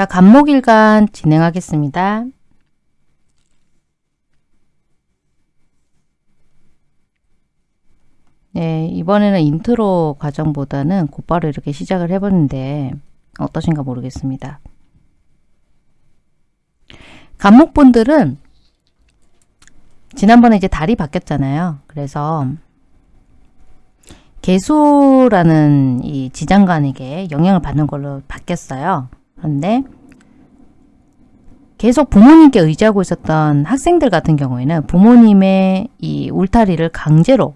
자, 갑목일간 진행하겠습니다. 네, 이번에는 인트로 과정보다는 곧바로 이렇게 시작을 해보는데 어떠신가 모르겠습니다. 갑목분들은 지난번에 이제 달이 바뀌었잖아요. 그래서 계수라는 이 지장간에게 영향을 받는 걸로 바뀌었어요. 그런데 계속 부모님께 의지하고 있었던 학생들 같은 경우에는 부모님의 이 울타리를 강제로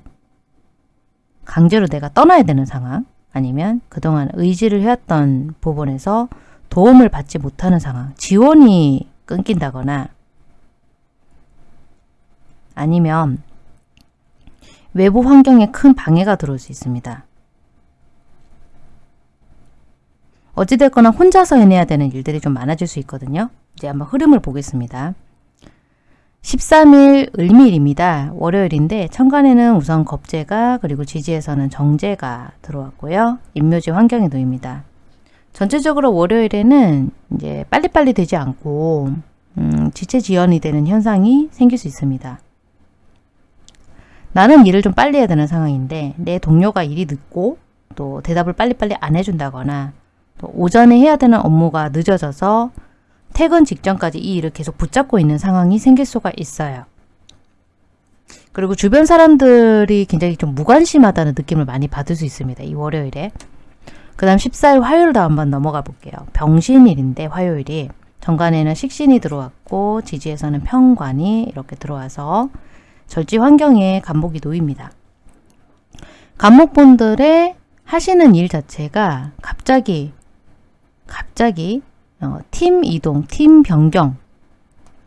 강제로 내가 떠나야 되는 상황 아니면 그동안 의지를 해왔던 부분에서 도움을 받지 못하는 상황 지원이 끊긴다거나 아니면 외부 환경에 큰 방해가 들어올 수 있습니다. 어찌됐거나 혼자서 해내야 되는 일들이 좀 많아질 수 있거든요. 이제 한번 흐름을 보겠습니다. 13일 을밀입니다. 월요일인데 천간에는 우선 겁재가 그리고 지지에서는 정제가 들어왔고요. 임묘지 환경에 놓입니다. 전체적으로 월요일에는 이제 빨리빨리 되지 않고 음, 지체지연이 되는 현상이 생길 수 있습니다. 나는 일을 좀 빨리 해야 되는 상황인데 내 동료가 일이 늦고 또 대답을 빨리빨리 안 해준다거나 또 오전에 해야 되는 업무가 늦어져서 퇴근 직전까지 이 일을 계속 붙잡고 있는 상황이 생길 수가 있어요. 그리고 주변 사람들이 굉장히 좀 무관심하다는 느낌을 많이 받을 수 있습니다. 이 월요일에. 그 다음 14일 화요일도 한번 넘어가 볼게요. 병신일인데 화요일이 정관에는 식신이 들어왔고 지지에서는 평관이 이렇게 들어와서 절지 환경에 간목이 놓입니다. 간목분들의 하시는 일 자체가 갑자기 갑자기 어, 팀 이동, 팀 변경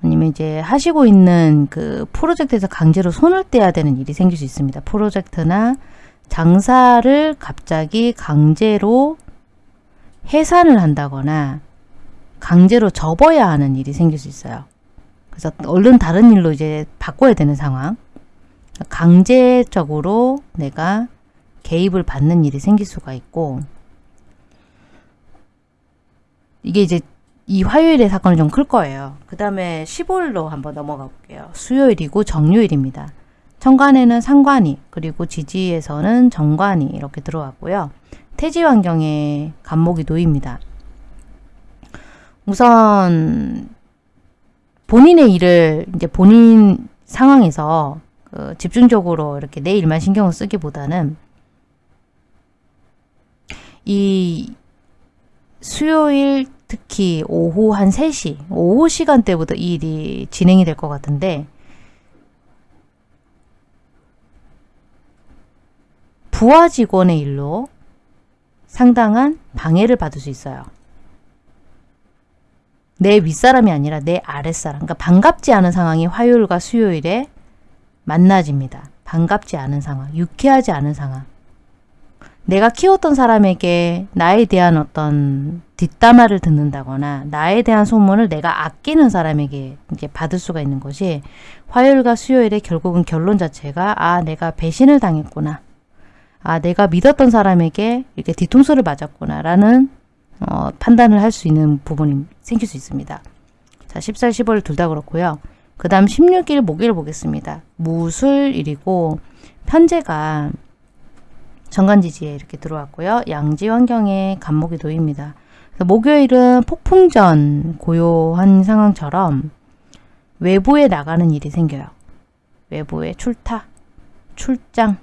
아니면 이제 하시고 있는 그 프로젝트에서 강제로 손을 떼야 되는 일이 생길 수 있습니다. 프로젝트나 장사를 갑자기 강제로 해산을 한다거나 강제로 접어야 하는 일이 생길 수 있어요. 그래서 얼른 다른 일로 이제 바꿔야 되는 상황. 강제적으로 내가 개입을 받는 일이 생길 수가 있고 이게 이제 이 화요일의 사건이 좀클 거예요. 그 다음에 15일로 한번 넘어가 볼게요. 수요일이고 정요일입니다. 천간에는 상관이 그리고 지지에서는 정관이 이렇게 들어왔고요. 태지 환경에 간목이 놓입니다. 우선 본인의 일을 이제 본인 상황에서 그 집중적으로 이렇게 내 일만 신경을 쓰기보다는 이 수요일 특히 오후 한 3시, 오후 시간대부터 이 일이 진행이 될 것 같은데 부하 직원의 일로 상당한 방해를 받을 수 있어요. 내 윗사람이 아니라 내 아랫사람. 그러니까 반갑지 않은 상황이 화요일과 수요일에 만나집니다. 반갑지 않은 상황, 유쾌하지 않은 상황. 내가 키웠던 사람에게 나에 대한 어떤 뒷담화를 듣는다거나 나에 대한 소문을 내가 아끼는 사람에게 이제 받을 수가 있는 것이 화요일과 수요일에 결국은 결론 자체가 아 내가 배신을 당했구나 아 내가 믿었던 사람에게 이렇게 뒤통수를 맞았구나 라는 어, 판단을 할 수 있는 부분이 생길 수 있습니다. 자 14, 15일 둘 다 그렇고요. 그 다음 16일 목요일 보겠습니다. 무술일이고 편제가 정관지지에 이렇게 들어왔고요. 양지 환경에 간목이 놓입니다. 목요일은 폭풍전 고요한 상황처럼 외부에 나가는 일이 생겨요. 외부에 출타, 출장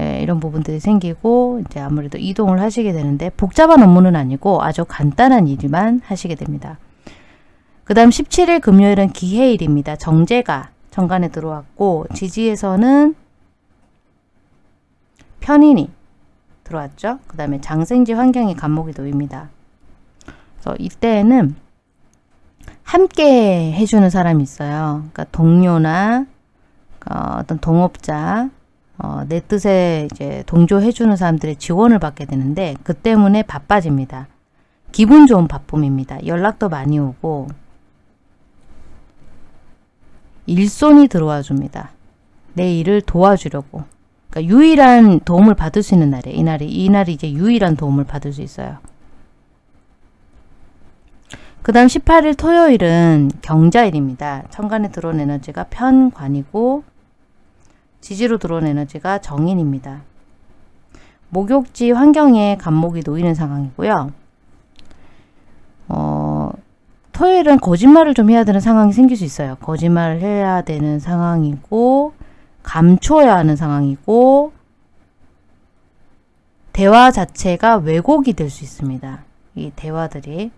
예, 이런 부분들이 생기고 이제 아무래도 이동을 하시게 되는데 복잡한 업무는 아니고 아주 간단한 일만 하시게 됩니다. 그 다음 17일 금요일은 기해일입니다. 정제가 정관에 들어왔고 지지에서는 편인이 들어왔죠. 그 다음에 장생지 환경이 간목이 놓입니다. 그래서 이때는 함께 해주는 사람이 있어요. 그러니까 동료나 어, 떤 동업자, 어, 내 뜻에 이제 동조해주는 사람들의 지원을 받게 되는데 그 때문에 바빠집니다. 기분 좋은 바쁨입니다. 연락도 많이 오고 일손이 들어와 줍니다. 내 일을 도와주려고 그러니까 유일한 도움을 받을 수 있는 날이에요. 이날이 이날이 이제 유일한 도움을 받을 수 있어요. 그 다음 18일 토요일은 경자일입니다. 천간에 들어온 에너지가 편관이고 지지로 들어온 에너지가 정인입니다. 목욕지 환경에 간목이 놓이는 상황이고요. 어, 토요일은 거짓말을 좀 해야 되는 상황이 생길 수 있어요. 거짓말을 해야 되는 상황이고 감춰야 하는 상황이고 대화 자체가 왜곡이 될 수 있습니다. 이 대화들이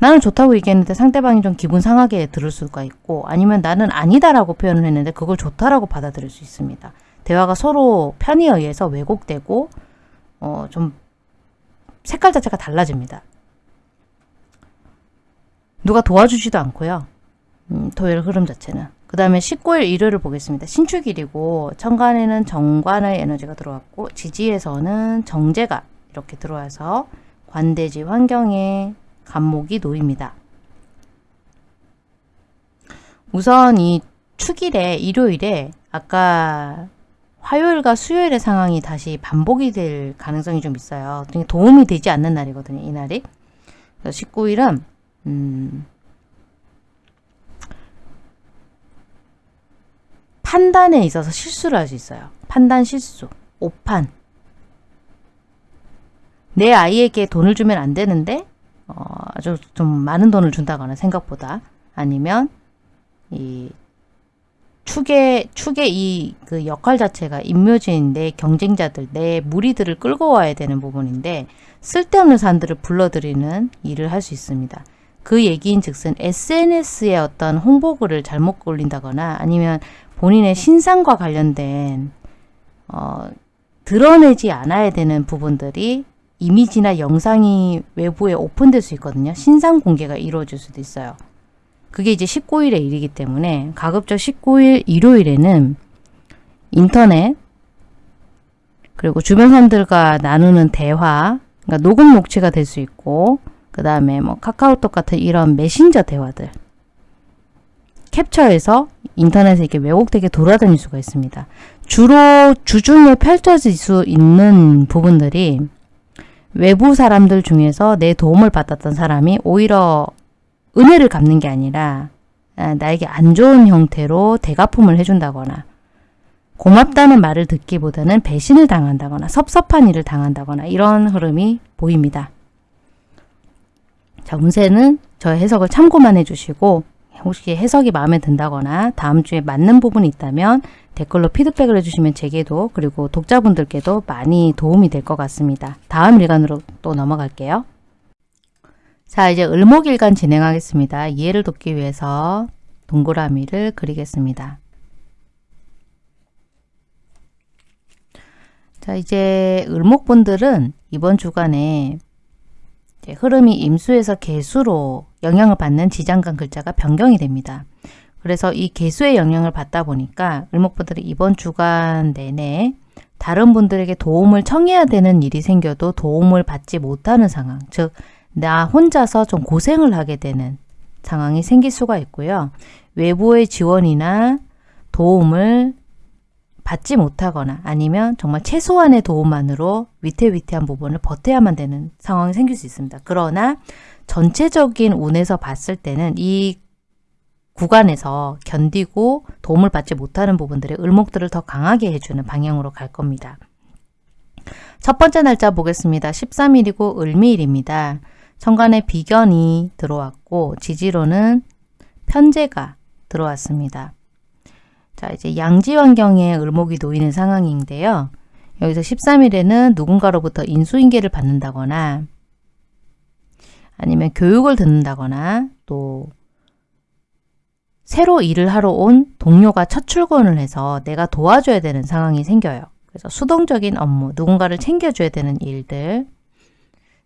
나는 좋다고 얘기했는데 상대방이 좀 기분 상하게 들을 수가 있고 아니면 나는 아니다라고 표현을 했는데 그걸 좋다라고 받아들일 수 있습니다. 대화가 서로 편의에 의해서 왜곡되고 어, 좀 색깔 자체가 달라집니다. 누가 도와주지도 않고요. 음, 토요일 흐름 자체는. 그 다음에 19일 일요일을 보겠습니다. 신축일이고 천간에는 정관의 에너지가 들어왔고 지지에서는 정제가 이렇게 들어와서 관대지 환경에 간목이 놓입니다. 우선 이 축일에 일요일에 아까 화요일과 수요일의 상황이 다시 반복이 될 가능성이 좀 있어요. 도움이 되지 않는 날이거든요. 이날이. 19일은 음, 판단에 있어서 실수를 할 수 있어요. 판단 실수, 오판. 내 아이에게 돈을 주면 안 되는데 어, 아주 좀 많은 돈을 준다거나 생각보다 아니면 이 축의 축의 이 그 역할 자체가 임묘진 내 경쟁자들 내 무리들을 끌고 와야 되는 부분인데 쓸데없는 사람들을 불러들이는 일을 할 수 있습니다. 그 얘기인 즉슨 SNS에 어떤 홍보글을 잘못 올린다거나 아니면 본인의 신상과 관련된 어, 드러내지 않아야 되는 부분들이 이미지나 영상이 외부에 오픈될 수 있거든요. 신상 공개가 이루어질 수도 있어요. 그게 이제 19일의 일이기 때문에 가급적 19일 일요일에는 인터넷 그리고 주변 사람들과 나누는 대화 그러니까 녹음 녹취가 될 수 있고 그 다음에 뭐 카카오톡 같은 이런 메신저 대화들 캡처해서 인터넷에 이렇게 왜곡되게 돌아다닐 수가 있습니다. 주로 주중에 펼쳐질 수 있는 부분들이 외부 사람들 중에서 내 도움을 받았던 사람이 오히려 은혜를 갚는 게 아니라 아, 나에게 안 좋은 형태로 대가품을 해준다거나 고맙다는 말을 듣기보다는 배신을 당한다거나 섭섭한 일을 당한다거나 이런 흐름이 보입니다. 자, 운세는 저의 해석을 참고만 해주시고 혹시 해석이 마음에 든다거나 다음 주에 맞는 부분이 있다면 댓글로 피드백을 해주시면 제게도 그리고 독자분들께도 많이 도움이 될 것 같습니다. 다음 일간으로 또 넘어갈게요. 자 이제 을목일간 진행하겠습니다. 이해를 돕기 위해서 동그라미를 그리겠습니다. 자 이제 을목분들은 이번 주간에 흐름이 임수에서 개수로 영향을 받는 지장간 글자가 변경이 됩니다. 그래서 이 개수의 영향을 받다 보니까 을목분들이 이번 주간 내내 다른 분들에게 도움을 청해야 되는 일이 생겨도 도움을 받지 못하는 상황 즉 나 혼자서 좀 고생을 하게 되는 상황이 생길 수가 있고요. 외부의 지원이나 도움을 받지 못하거나 아니면 정말 최소한의 도움만으로 위태위태한 부분을 버텨야만 되는 상황이 생길 수 있습니다. 그러나 전체적인 운에서 봤을 때는 이 구간에서 견디고 도움을 받지 못하는 부분들의 을목들을 더 강하게 해주는 방향으로 갈 겁니다. 첫 번째 날짜 보겠습니다. 13일이고 을미일입니다. 천간에 비견이 들어왔고 지지로는 편제가 들어왔습니다. 자, 이제 양지 환경에 을목이 놓이는 상황인데요. 여기서 13일에는 누군가로부터 인수인계를 받는다거나 아니면 교육을 듣는다거나 또 새로 일을 하러 온 동료가 첫 출근을 해서 내가 도와줘야 되는 상황이 생겨요. 그래서 수동적인 업무, 누군가를 챙겨줘야 되는 일들,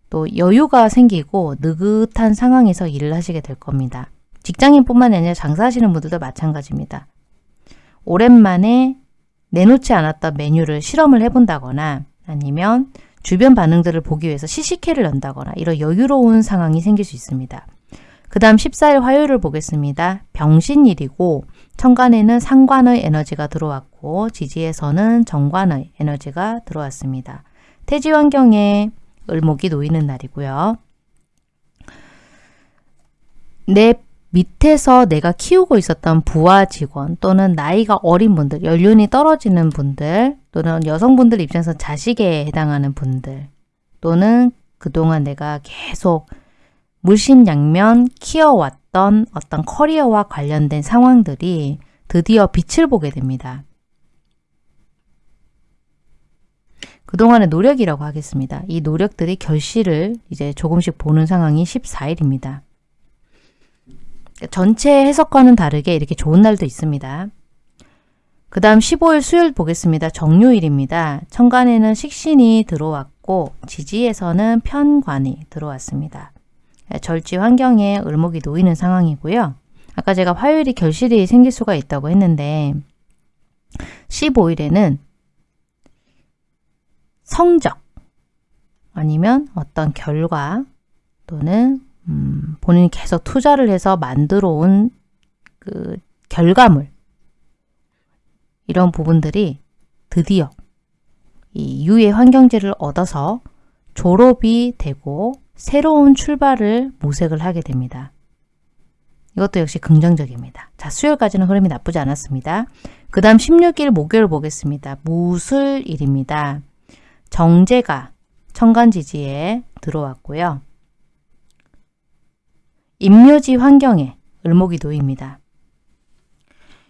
또 여유가 생기고 느긋한 상황에서 일을 하시게 될 겁니다. 직장인뿐만 아니라 장사하시는 분들도 마찬가지입니다. 오랜만에 내놓지 않았던 메뉴를 실험을 해본다거나 아니면 주변 반응들을 보기 위해서 시식회를 연다거나 이런 여유로운 상황이 생길 수 있습니다. 그 다음 14일 화요일을 보겠습니다. 병신일이고 천간에는 상관의 에너지가 들어왔고 지지에서는 정관의 에너지가 들어왔습니다. 태지 환경에 을목이 놓이는 날이고요. 내 밑에서 내가 키우고 있었던 부하 직원 또는 나이가 어린 분들, 연륜이 떨어지는 분들 또는 여성분들 입장에서 자식에 해당하는 분들 또는 그동안 내가 계속 물심양면 키워왔던 어떤 커리어와 관련된 상황들이 드디어 빛을 보게 됩니다. 그동안의 노력이라고 하겠습니다. 이 노력들이 결실을 이제 조금씩 보는 상황이 14일입니다. 전체 해석과는 다르게 이렇게 좋은 날도 있습니다. 그 다음 15일 수요일 보겠습니다. 정요일입니다. 천간에는 식신이 들어왔고 지지에서는 편관이 들어왔습니다. 절지 환경에 을목이 놓이는 상황이고요. 아까 제가 화요일이 결실이 생길 수가 있다고 했는데 15일에는 성적 아니면 어떤 결과 또는 음, 본인이 계속 투자를 해서 만들어 온 그 결과물 이런 부분들이 드디어 이 유해 환경제를 얻어서 졸업이 되고 새로운 출발을 모색을 하게 됩니다. 이것도 역시 긍정적입니다. 자, 수요일까지는 흐름이 나쁘지 않았습니다. 그 다음 16일 목요일 보겠습니다. 무술일입니다. 정제가 천간지지에 들어왔고요. 임묘지 환경에 을목이 놓입니다.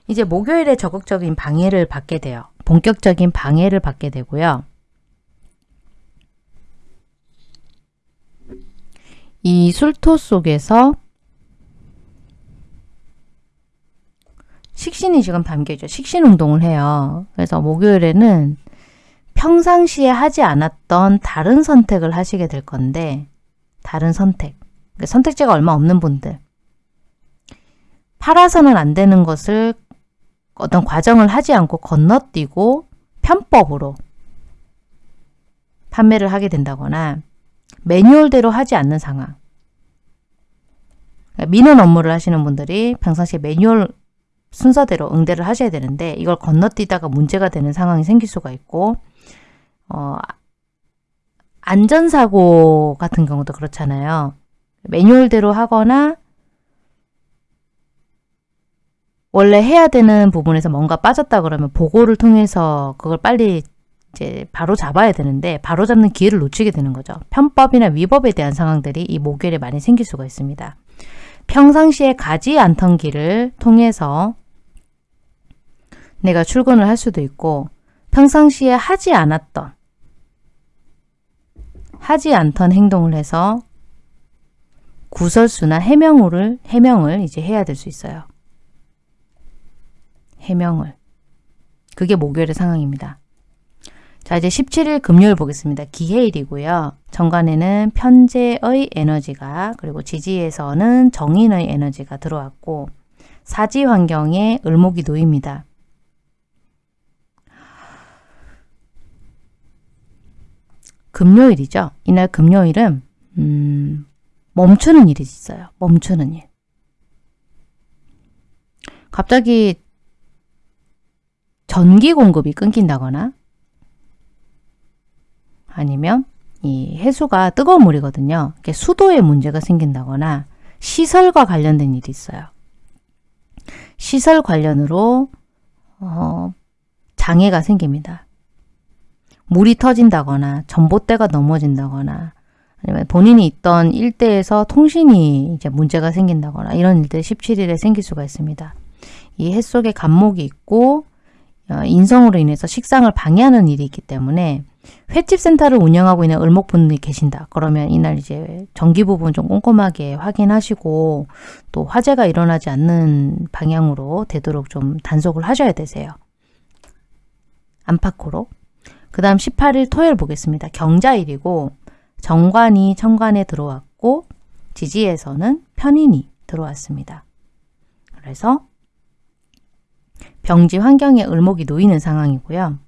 이제 목요일에 적극적인 방해를 받게 돼요. 본격적인 방해를 받게 되고요. 이 술토 속에서 식신이 지금 담겨있죠. 식신 운동을 해요. 그래서 목요일에는 평상시에 하지 않았던 다른 선택을 하시게 될 건데 다른 선택 선택지가 얼마 없는 분들 팔아서는 안 되는 것을 어떤 과정을 하지 않고 건너뛰고 편법으로 판매를 하게 된다거나 매뉴얼대로 하지 않는 상황 그러니까 민원 업무를 하시는 분들이 평상시에 매뉴얼 순서대로 응대를 하셔야 되는데 이걸 건너뛰다가 문제가 되는 상황이 생길 수가 있고 어, 안전사고 같은 경우도 그렇잖아요. 매뉴얼대로 하거나 원래 해야 되는 부분에서 뭔가 빠졌다 그러면 보고를 통해서 그걸 빨리 이제 바로 잡아야 되는데 바로 잡는 기회를 놓치게 되는 거죠. 편법이나 위법에 대한 상황들이 이 목요일에 많이 생길 수가 있습니다. 평상시에 가지 않던 길을 통해서 내가 출근을 할 수도 있고 평상시에 하지 않았던 하지 않던 행동을 해서 구설수나 해명을 해명을 이제 해야 될 수 있어요. 해명을. 그게 목요일의 상황입니다. 자 이제 17일 금요일 보겠습니다. 기해일이고요. 정관에는 편재의 에너지가 그리고 지지에서는 정인의 에너지가 들어왔고 사지 환경에 을목이 놓입니다. 금요일이죠. 이날 금요일은 음, 멈추는 일이 있어요. 멈추는 일. 갑자기 전기 공급이 끊긴다거나 아니면 이 해수가 뜨거운 물이거든요. 수도에 문제가 생긴다거나 시설과 관련된 일이 있어요. 시설 관련으로 어, 장애가 생깁니다. 물이 터진다거나 전봇대가 넘어진다거나 아니면 본인이 있던 일대에서 통신이 이제 문제가 생긴다거나 이런 일들이 17일에 생길 수가 있습니다. 이 해 속에 간목이 있고 어, 인성으로 인해서 식상을 방해하는 일이 있기 때문에 횟집 센터를 운영하고 있는 을목분이 계신다. 그러면 이날 이제 전기 부분 좀 꼼꼼하게 확인하시고 또 화재가 일어나지 않는 방향으로 되도록 좀 단속을 하셔야 되세요. 안팎으로. 그 다음 18일 토요일 보겠습니다. 경자일이고 정관이 천관에 들어왔고 지지에서는 편인이 들어왔습니다. 그래서 병지 환경에 을목이 놓이는 상황이고요.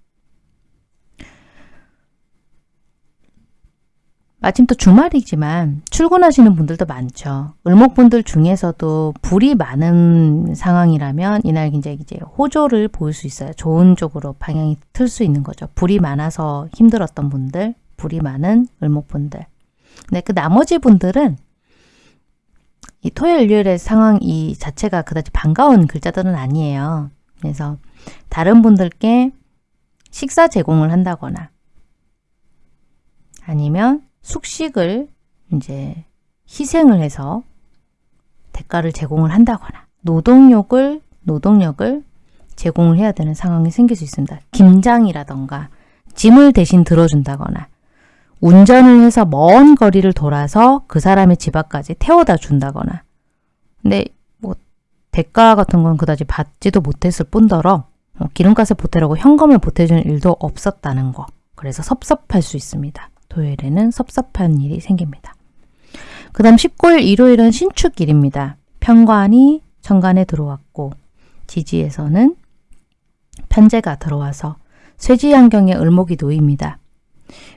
마침 또 주말이지만 출근하시는 분들도 많죠. 을목분들 중에서도 불이 많은 상황이라면 이날 이제 이제 호조를 보일 수 있어요. 좋은 쪽으로 방향이 틀 수 있는 거죠. 불이 많아서 힘들었던 분들, 불이 많은 을목분들. 근데 그 나머지 분들은 이 토요일, 일요일의 상황 이 자체가 그다지 반가운 글자들은 아니에요. 그래서 다른 분들께 식사 제공을 한다거나 아니면 숙식을 이제 희생을 해서 대가를 제공을 한다거나 노동력을 노동력을 제공을 해야 되는 상황이 생길 수 있습니다. 김장이라던가 짐을 대신 들어준다거나 운전을 해서 먼 거리를 돌아서 그 사람의 집 앞까지 태워다 준다거나 근데 뭐 대가 같은 건 그다지 받지도 못했을 뿐더러 어, 기름값을 보태라고 현금을 보태주는 일도 없었다는 거 그래서 섭섭할 수 있습니다. 토요일에는 섭섭한 일이 생깁니다. 그 다음 19일 일요일은 신축일입니다. 편관이 천간에 들어왔고 지지에서는 편제가 들어와서 쇠지환경에 을목이 놓입니다.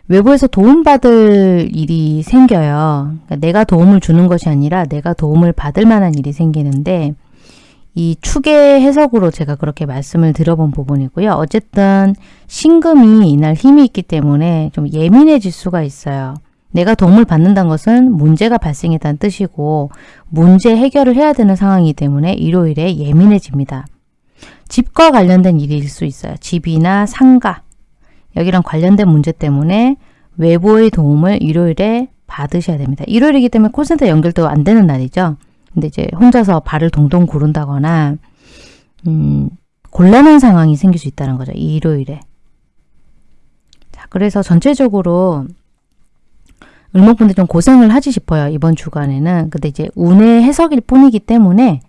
외부에서 도움받을 일이 생겨요. 그러니까 내가 도움을 주는 것이 아니라 내가 도움을 받을 만한 일이 생기는데 이 축의 해석으로 제가 그렇게 말씀을 드려본 부분이고요. 어쨌든 신금이 이날 힘이 있기 때문에 좀 예민해질 수가 있어요. 내가 도움을 받는다는 것은 문제가 발생했다는 뜻이고 문제 해결을 해야 되는 상황이기 때문에 일요일에 예민해집니다. 집과 관련된 일일 수 있어요. 집이나 상가 여기랑 관련된 문제 때문에 외부의 도움을 일요일에 받으셔야 됩니다. 일요일이기 때문에 콜센터 연결도 안 되는 날이죠. 근데 이제 혼자서 발을 동동 구른다거나 음, 곤란한 상황이 생길 수 있다는 거죠. 이 일요일에. 자, 그래서 전체적으로 을목분들 좀 고생을 하지 싶어요. 이번 주간에는. 근데 이제 운의 해석일 뿐이기 때문에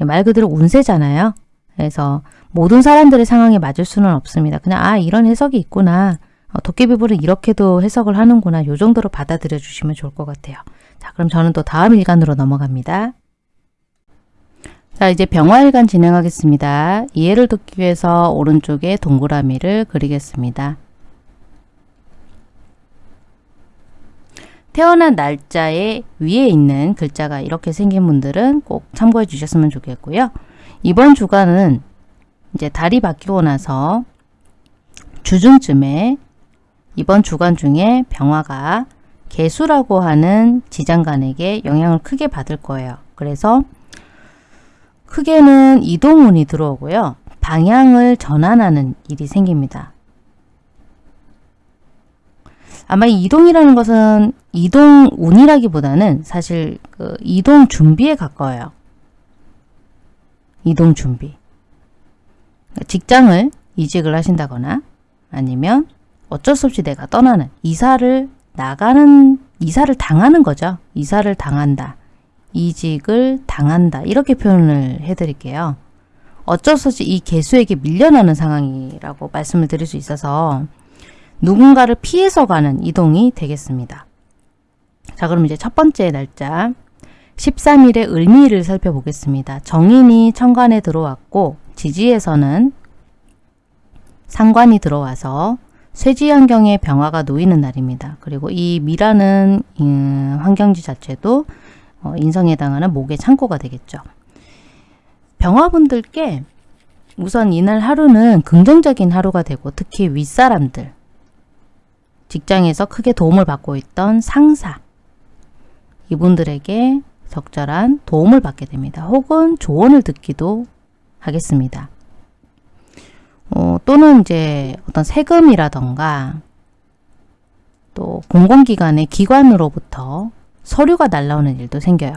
말 그대로 운세잖아요. 그래서 모든 사람들의 상황에 맞을 수는 없습니다. 그냥 아 이런 해석이 있구나. 어, 도깨비불은 이렇게도 해석을 하는구나. 요 정도로 받아들여 주시면 좋을 것 같아요. 자 그럼 저는 또 다음 일간으로 넘어갑니다. 자 이제 병화일간 진행하겠습니다. 이해를 돕기 위해서 오른쪽에 동그라미를 그리겠습니다. 태어난 날짜에 위에 있는 글자가 이렇게 생긴 분들은 꼭 참고해 주셨으면 좋겠고요. 이번 주간은 이제 달이 바뀌고 나서 주중쯤에 이번 주간 중에 병화가 개수라고 하는 지장간에게 영향을 크게 받을 거예요. 그래서 크게는 이동운이 들어오고요. 방향을 전환하는 일이 생깁니다. 아마 이 이동이라는 것은 이동 운이라기보다는 사실 그 이동 준비에 가까워요. 이동 준비. 직장을 이직을 하신다거나 아니면 어쩔 수 없이 내가 떠나는 이사를 나가는 이사를 당하는 거죠. 이사를 당한다. 이직을 당한다. 이렇게 표현을 해드릴게요. 어쩔 수 없이 이 개수에게 밀려나는 상황이라고 말씀을 드릴 수 있어서 누군가를 피해서 가는 이동이 되겠습니다. 자 그럼 이제 첫 번째 날짜 13일의 을미를 살펴보겠습니다. 정인이 천간에 들어왔고 지지에서는 상관이 들어와서 쇠지 환경에 병화가 놓이는 날입니다. 그리고 이 미라는 음, 환경지 자체도 어, 인성에 해당하는 목의 창고가 되겠죠. 병화분들께 우선 이날 하루는 긍정적인 하루가 되고 특히 윗사람들 직장에서 크게 도움을 받고 있던 상사 이분들에게 적절한 도움을 받게 됩니다. 혹은 조언을 듣기도 하겠습니다. 어, 또는 이제 어떤 세금이라던가 또 공공기관의 기관으로부터 서류가 날라오는 일도 생겨요.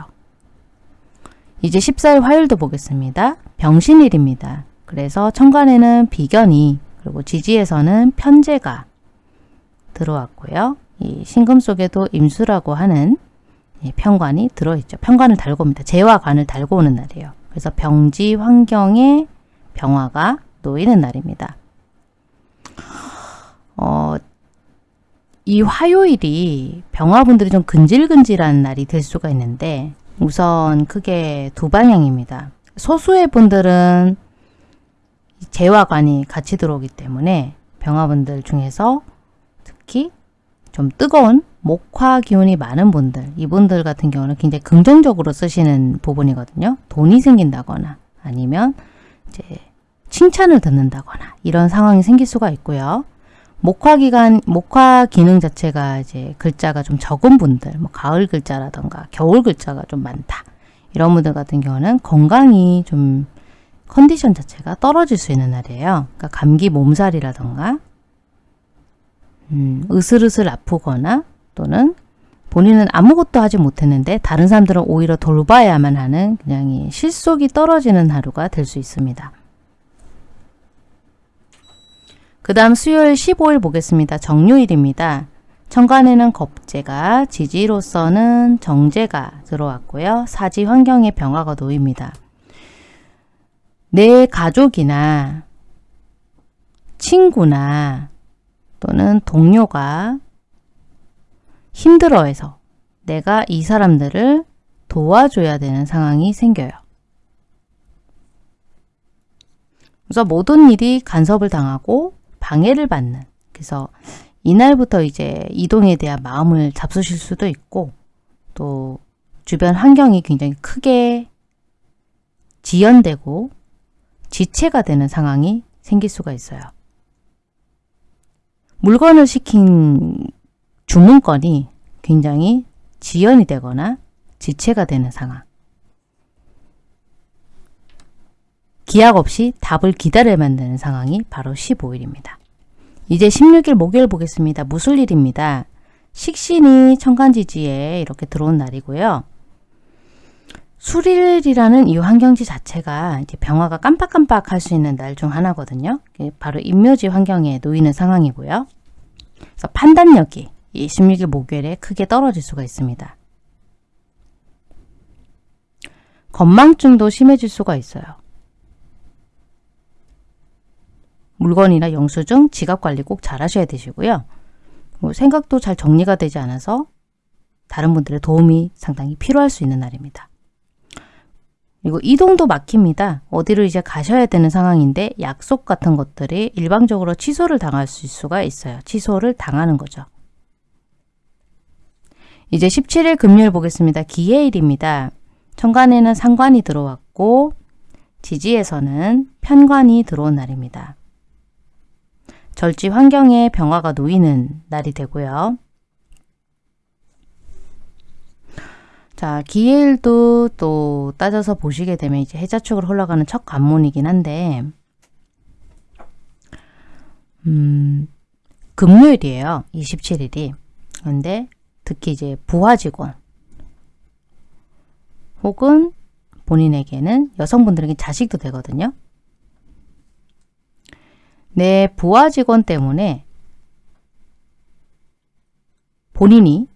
이제 14일 화요일도 보겠습니다. 병신일입니다. 그래서 천간에는 비견이 그리고 지지에서는 편제가 들어왔고요. 이 신금 속에도 임수라고 하는 편관이 들어있죠. 편관을 달고 옵니다. 재와 관을 달고 오는 날이에요. 그래서 병지 환경에 병화가 놓이는 날입니다. 어, 이 화요일이 병화분들이 좀 근질근질한 날이 될 수가 있는데 우선 크게 두 방향입니다. 소수의 분들은 재화관이 같이 들어오기 때문에 병화분들 중에서 특히 좀 뜨거운 목화 기운이 많은 분들 이분들 같은 경우는 굉장히 긍정적으로 쓰시는 부분이거든요. 돈이 생긴다거나 아니면 이제 칭찬을 듣는다거나 이런 상황이 생길 수가 있고요. 목화 기간 목화 기능 자체가 이제 글자가 좀 적은 분들 뭐 가을 글자라던가 겨울 글자가 좀 많다. 이런 분들 같은 경우는 건강이 좀 컨디션 자체가 떨어질 수 있는 날이에요. 그러니까 감기 몸살이라던가 음, 으슬으슬 아프거나 또는 본인은 아무것도 하지 못했는데 다른 사람들은 오히려 돌봐야만 하는 그냥 실속이 떨어지는 하루가 될 수 있습니다. 그 다음 수요일 15일 보겠습니다. 정유일입니다. 천간에는 겁재가, 지지로서는 정제가 들어왔고요. 사지 환경의 병화가 놓입니다. 내 가족이나 친구나 또는 동료가 힘들어해서 내가 이 사람들을 도와줘야 되는 상황이 생겨요. 그래서 모든 일이 간섭을 당하고 방해를 받는 그래서 이날부터 이제 이동에 대한 마음을 잡수실 수도 있고 또 주변 환경이 굉장히 크게 지연되고 지체가 되는 상황이 생길 수가 있어요. 물건을 시킨 주문건이 굉장히 지연이 되거나 지체가 되는 상황. 기약 없이 답을 기다려야만 되는 상황이 바로 15일입니다. 이제 16일 목요일 보겠습니다. 무술일입니다. 식신이 천간지지에 이렇게 들어온 날이고요. 수일이라는 이 환경지 자체가 이제 병화가 깜빡깜빡 할 수 있는 날 중 하나거든요. 바로 임묘지 환경에 놓이는 상황이고요. 그래서 판단력이 이 16일 목요일에 크게 떨어질 수가 있습니다. 건망증도 심해질 수가 있어요. 물건이나 영수증, 지갑 관리 꼭 잘 하셔야 되시고요. 뭐 생각도 잘 정리가 되지 않아서 다른 분들의 도움이 상당히 필요할 수 있는 날입니다. 그리고 이동도 막힙니다. 어디로 이제 가셔야 되는 상황인데 약속 같은 것들이 일방적으로 취소를 당할 수가 있어요. 취소를 당하는 거죠. 이제 17일 금요일 보겠습니다. 기해일입니다. 천간에는 상관이 들어왔고 지지에서는 편관이 들어온 날입니다. 절지 환경에 병화가 놓이는 날이 되고요. 자, 기일도 또 따져서 보시게 되면 이제 해자축으로 흘러가는 첫 관문이긴 한데 음, 금요일이에요. 27일이. 그런데 특히 이제 부하 직원 혹은 본인에게는 여성분들에게 자식도 되거든요. 내 부하 직원 때문에 본인이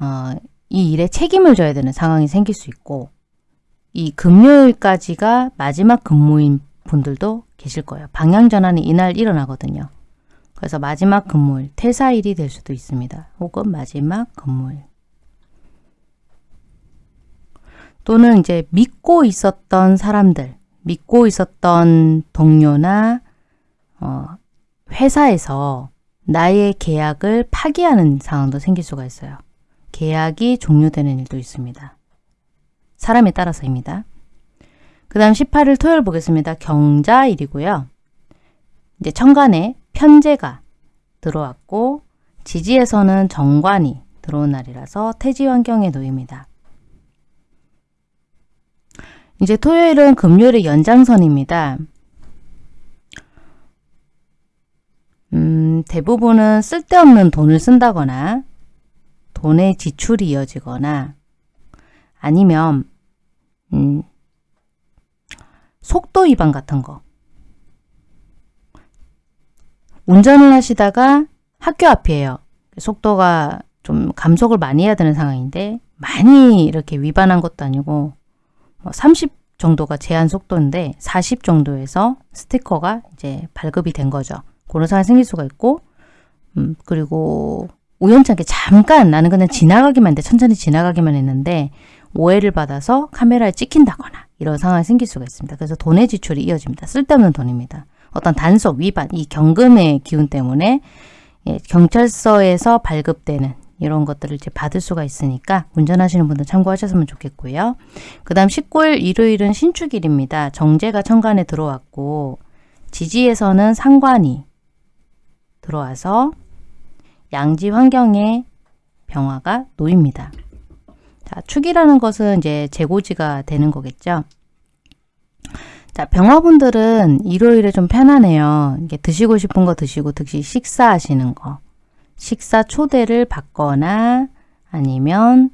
어, 이 일에 책임을 져야 되는 상황이 생길 수 있고 이 금요일까지가 마지막 근무인 분들도 계실 거예요. 방향 전환이 이날 일어나거든요. 그래서 마지막 근무일, 퇴사일이 될 수도 있습니다. 혹은 마지막 근무일. 또는 이제 믿고 있었던 사람들, 믿고 있었던 동료나 어, 회사에서 나의 계약을 파기하는 상황도 생길 수가 있어요. 계약이 종료되는 일도 있습니다. 사람에 따라서입니다. 그 다음 18일 토요일 보겠습니다. 경자일이고요. 이제 천간에 편제가 들어왔고 지지에서는 정관이 들어온 날이라서 태지 환경에 놓입니다. 이제 토요일은 금요일의 연장선입니다. 음, 대부분은 쓸데없는 돈을 쓴다거나 돈의 지출이 이어지거나 아니면 음, 속도 위반 같은 거 운전을 하시다가 학교 앞이에요. 속도가 좀 감속을 많이 해야 되는 상황인데 많이 이렇게 위반한 것도 아니고 30뭐 정도가 제한 속도인데 40 정도에서 스티커가 이제 발급이 된 거죠. 그런 상황이 생길 수가 있고 음, 그리고 우연찮게 잠깐 나는 그냥 지나가기만 했는데 천천히 지나가기만 했는데 오해를 받아서 카메라에 찍힌다거나 이런 상황이 생길 수가 있습니다. 그래서 돈의 지출이 이어집니다. 쓸데없는 돈입니다. 어떤 단속, 위반, 이 경금의 기운 때문에 예, 경찰서에서 발급되는 이런 것들을 이제 받을 수가 있으니까 운전하시는 분들 참고하셨으면 좋겠고요. 그 다음 19일 일요일은 신축일입니다. 정제가 천간에 들어왔고 지지에서는 상관이 들어와서 양지 환경에 병화가 놓입니다. 자, 축이라는 것은 이제 재고지가 되는 거겠죠. 자, 병화분들은 일요일에 좀 편하네요. 이게 드시고 싶은 거 드시고 득시 식사하시는 거. 식사 초대를 받거나 아니면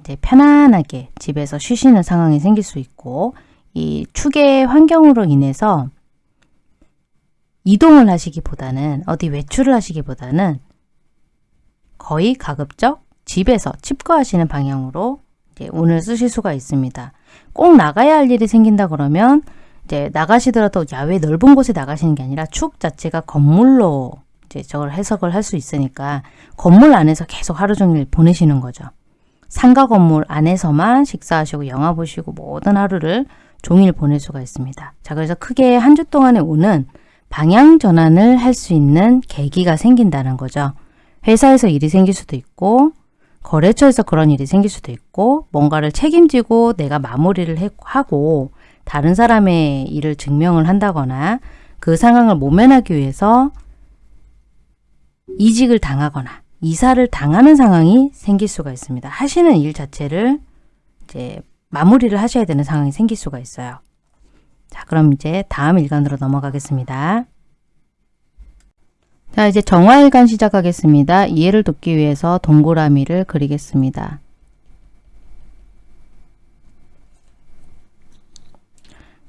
이제 편안하게 집에서 쉬시는 상황이 생길 수 있고 이 축의 환경으로 인해서 이동을 하시기보다는 어디 외출을 하시기보다는 거의 가급적 집에서 칩거하시는 방향으로 운을 쓰실 수가 있습니다. 꼭 나가야 할 일이 생긴다 그러면 이제 나가시더라도 야외 넓은 곳에 나가시는 게 아니라 축 자체가 건물로 이제 저걸 해석을 할 수 있으니까 건물 안에서 계속 하루 종일 보내시는 거죠. 상가 건물 안에서만 식사하시고 영화 보시고 모든 하루를 종일 보낼 수가 있습니다. 자, 그래서 크게 한 주 동안의 운은 방향 전환을 할 수 있는 계기가 생긴다는 거죠. 회사에서 일이 생길 수도 있고 거래처에서 그런 일이 생길 수도 있고 뭔가를 책임지고 내가 마무리를 해, 하고 다른 사람의 일을 증명을 한다거나 그 상황을 모면하기 위해서 이직을 당하거나 이사를 당하는 상황이 생길 수가 있습니다. 하시는 일 자체를 이제 마무리를 하셔야 되는 상황이 생길 수가 있어요. 자, 그럼 이제 다음 일간으로 넘어가겠습니다. 자, 이제 정화일간 시작하겠습니다. 이해를 돕기 위해서 동그라미를 그리겠습니다.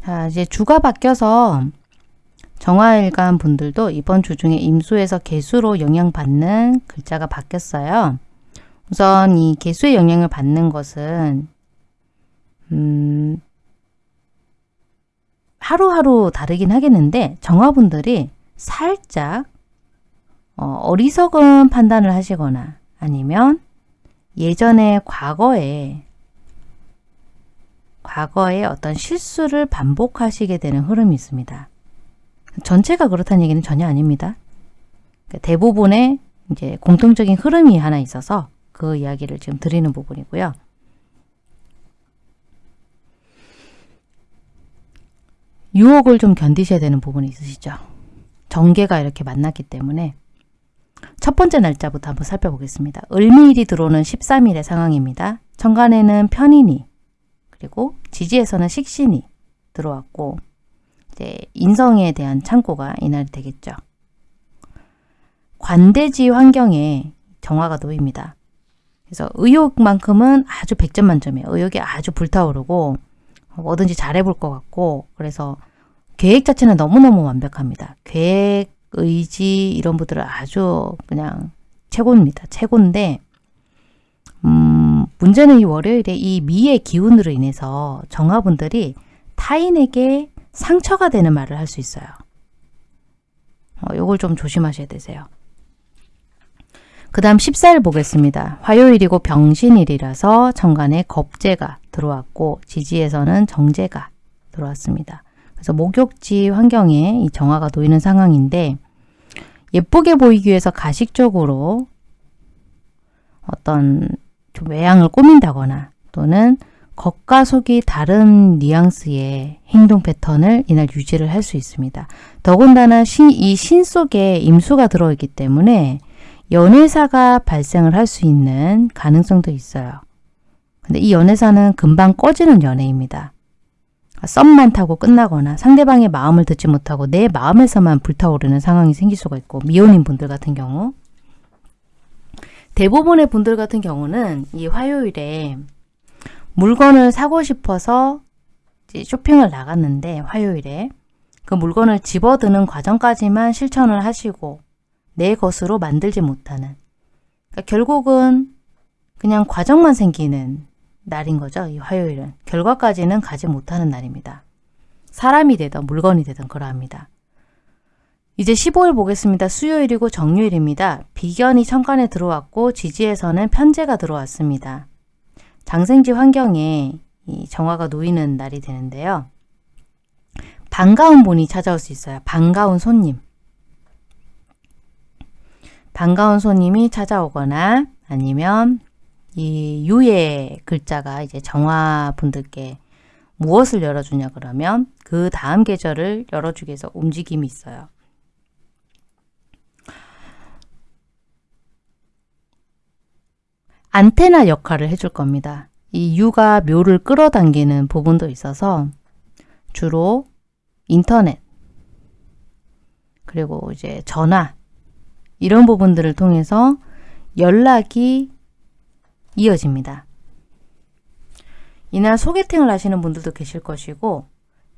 자, 이제 주가 바뀌어서 정화일간 분들도 이번 주 중에 임수에서 개수로 영향받는 글자가 바뀌었어요. 우선 이 개수의 영향을 받는 것은 음, 하루하루 다르긴 하겠는데 정화분들이 살짝 어, 리석은 판단을 하시거나 아니면 예전에 과거에 과거에 어떤 실수를 반복하시게 되는 흐름이 있습니다. 전체가 그렇다는 얘기는 전혀 아닙니다. 그러니까 대부분의 이제 공통적인 흐름이 하나 있어서 그 이야기를 지금 드리는 부분이고요. 유혹을 좀 견디셔야 되는 부분이 있으시죠. 정계가 이렇게 만났기 때문에 첫 번째 날짜부터 한번 살펴보겠습니다. 을미일이 들어오는 13일의 상황입니다. 천간에는 편인이 그리고 지지에서는 식신이 들어왔고 이제 인성에 대한 창고가 이날이 되겠죠. 관대지 환경에 정화가 놓입니다. 그래서 의욕만큼은 아주 100점 만점이에요. 의욕이 아주 불타오르고 뭐든지 잘해볼 것 같고 그래서 계획 자체는 너무너무 완벽합니다. 계획, 의지 이런 분들은 아주 그냥 최고입니다. 최고인데 음, 문제는 이 월요일에 이 미의 기운으로 인해서 정화분들이 타인에게 상처가 되는 말을 할 수 있어요. 어, 요걸 좀 조심하셔야 되세요. 그 다음 14일 보겠습니다. 화요일이고 병신일이라서 정관에 겁재가 들어왔고 지지에서는 정제가 들어왔습니다. 그래서 목욕지 환경에 이 정화가 놓이는 상황인데 예쁘게 보이기 위해서 가식적으로 어떤 좀 외양을 꾸민다거나 또는 겉과 속이 다른 뉘앙스의 행동 패턴을 이날 유지를 할 수 있습니다. 더군다나 이신 속에 임수가 들어있기 때문에 연애사가 발생을 할 수 있는 가능성도 있어요. 근데 이 연애사는 금방 꺼지는 연애입니다. 썸만 타고 끝나거나 상대방의 마음을 듣지 못하고 내 마음에서만 불타오르는 상황이 생길 수가 있고 미혼인 분들 같은 경우 대부분의 분들 같은 경우는 이 화요일에 물건을 사고 싶어서 쇼핑을 나갔는데 화요일에 그 물건을 집어드는 과정까지만 실천을 하시고 내 것으로 만들지 못하는 그러니까 결국은 그냥 과정만 생기는 날인 거죠. 이 화요일은. 결과까지는 가지 못하는 날입니다. 사람이 되든 물건이 되든 그러합니다. 이제 15일 보겠습니다. 수요일이고 정유일입니다. 비견이 천간에 들어왔고 지지에서는 편제가 들어왔습니다. 장생지 환경에 이 정화가 놓이는 날이 되는데요. 반가운 분이 찾아올 수 있어요. 반가운 손님. 반가운 손님이 찾아오거나 아니면 이 유의 글자가 이제 정화분들께 무엇을 열어주냐 그러면 그 다음 계절을 열어주기 위해서 움직임이 있어요. 안테나 역할을 해줄 겁니다. 이 유가 묘를 끌어당기는 부분도 있어서 주로 인터넷 그리고 이제 전화 이런 부분들을 통해서 연락이 이어집니다. 이날 소개팅을 하시는 분들도 계실 것이고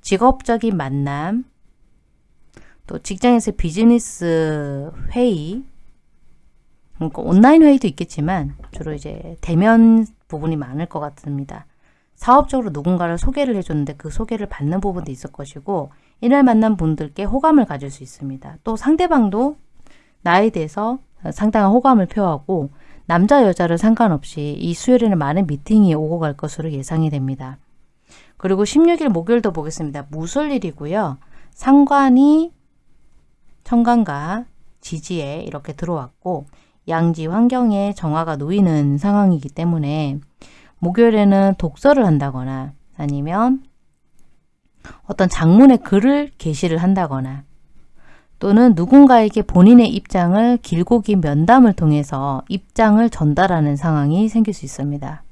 직업적인 만남 또 직장에서 비즈니스 회의 그러니까 온라인 회의도 있겠지만 주로 이제 대면 부분이 많을 것 같습니다. 사업적으로 누군가를 소개를 해줬는데 그 소개를 받는 부분도 있을 것이고 이날 만난 분들께 호감을 가질 수 있습니다. 또 상대방도 나에 대해서 상당한 호감을 표하고 남자 여자를 상관없이 이 수요일에는 많은 미팅이 오고 갈 것으로 예상이 됩니다. 그리고 16일 목요일도 보겠습니다. 무술일이고요. 상관이 청간과 지지에 이렇게 들어왔고 양지 환경에 정화가 놓이는 상황이기 때문에 목요일에는 독서를 한다거나 아니면 어떤 장문의 글을 게시를 한다거나 또는 누군가에게 본인의 입장을 길고 긴 면담을 통해서 입장을 전달하는 상황이 생길 수 있습니다.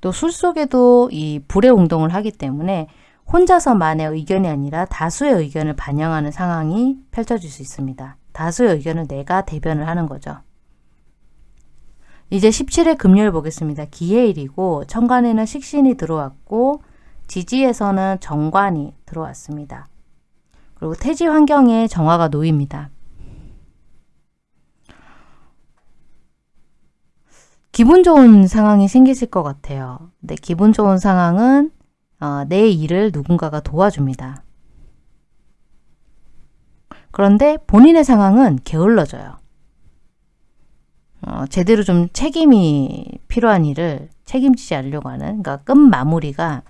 또 술 속에도 이 불의 운동을 하기 때문에 혼자서만의 의견이 아니라 다수의 의견을 반영하는 상황이 펼쳐질 수 있습니다. 다수의 의견을 내가 대변을 하는 거죠. 이제 17일 금요일 보겠습니다. 기해일이고 천간에는 식신이 들어왔고 지지에서는 정관이 들어왔습니다. 그리고 태지 환경에 정화가 놓입니다. 기분 좋은 상황이 생기실 것 같아요. 근데 기분 좋은 상황은 어, 내 일을 누군가가 도와줍니다. 그런데 본인의 상황은 게을러져요. 어, 제대로 좀 책임이 필요한 일을 책임지지 않으려고 하는 그러니까 끝 마무리가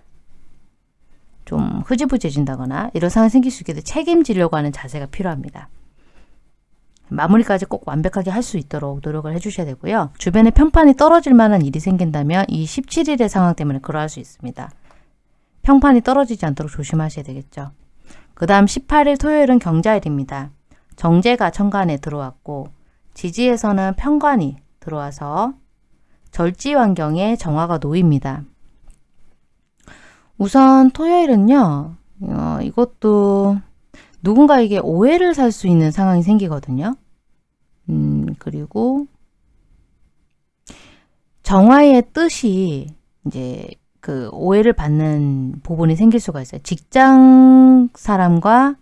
좀 흐지부지해진다거나 이런 상황이 생길 수 있게 돼 책임지려고 하는 자세가 필요합니다. 마무리까지 꼭 완벽하게 할 수 있도록 노력을 해주셔야 되고요. 주변에 평판이 떨어질 만한 일이 생긴다면 이 17일의 상황 때문에 그러할 수 있습니다. 평판이 떨어지지 않도록 조심하셔야 되겠죠. 그 다음 18일 토요일은 경자일입니다. 정제가 천간에 들어왔고 지지에서는 편관이 들어와서 절지 환경에 정화가 놓입니다. 우선 토요일은요. 어, 이것도 누군가에게 오해를 살 수 있는 상황이 생기거든요. 음, 그리고 정화의 뜻이 이제 그 오해를 받는 부분이 생길 수가 있어요. 직장 사람과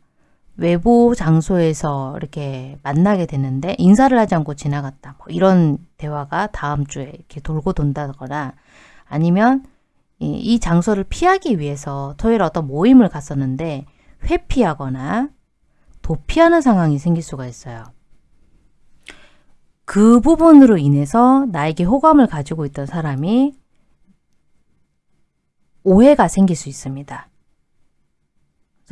외부 장소에서 이렇게 만나게 되는데 인사를 하지 않고 지나갔다. 뭐 이런 대화가 다음 주에 이렇게 돌고 돈다거나 아니면 이, 이 장소를 피하기 위해서 토요일 어떤 모임을 갔었는데 회피하거나 도피하는 상황이 생길 수가 있어요. 그 부분으로 인해서 나에게 호감을 가지고 있던 사람이 오해가 생길 수 있습니다.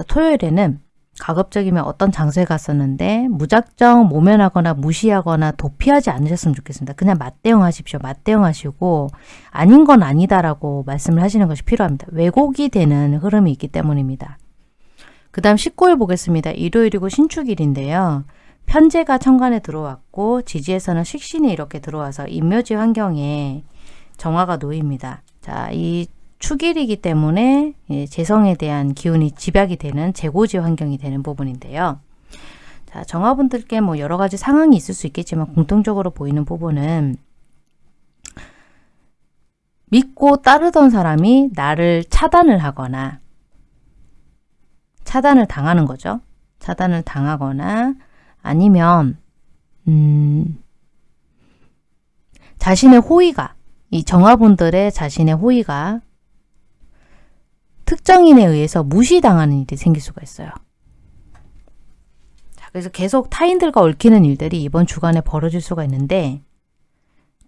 토요일에는 가급적이면 어떤 장소에 갔었는데 무작정 모면하거나 무시하거나 도피하지 않으셨으면 좋겠습니다. 그냥 맞대응하십시오. 맞대응하시고 아닌 건 아니다라고 말씀을 하시는 것이 필요합니다. 왜곡이 되는 흐름이 있기 때문입니다. 그 다음 19일 보겠습니다. 일요일이고 신축일인데요. 편제가 천간에 들어왔고 지지에서는 식신이 이렇게 들어와서 인묘지 환경에 정화가 놓입니다. 자, 이 축일이기 때문에 예, 재성에 대한 기운이 집약이 되는 재고지 환경이 되는 부분인데요. 자, 정화분들께 뭐 여러 가지 상황이 있을 수 있겠지만 공통적으로 보이는 부분은 믿고 따르던 사람이 나를 차단을 하거나 차단을 당하는 거죠. 차단을 당하거나 아니면 음, 자신의 호의가 이 정화분들의 자신의 호의가 특정인에 의해서 무시당하는 일이 생길 수가 있어요. 자, 그래서 계속 타인들과 얽히는 일들이 이번 주간에 벌어질 수가 있는데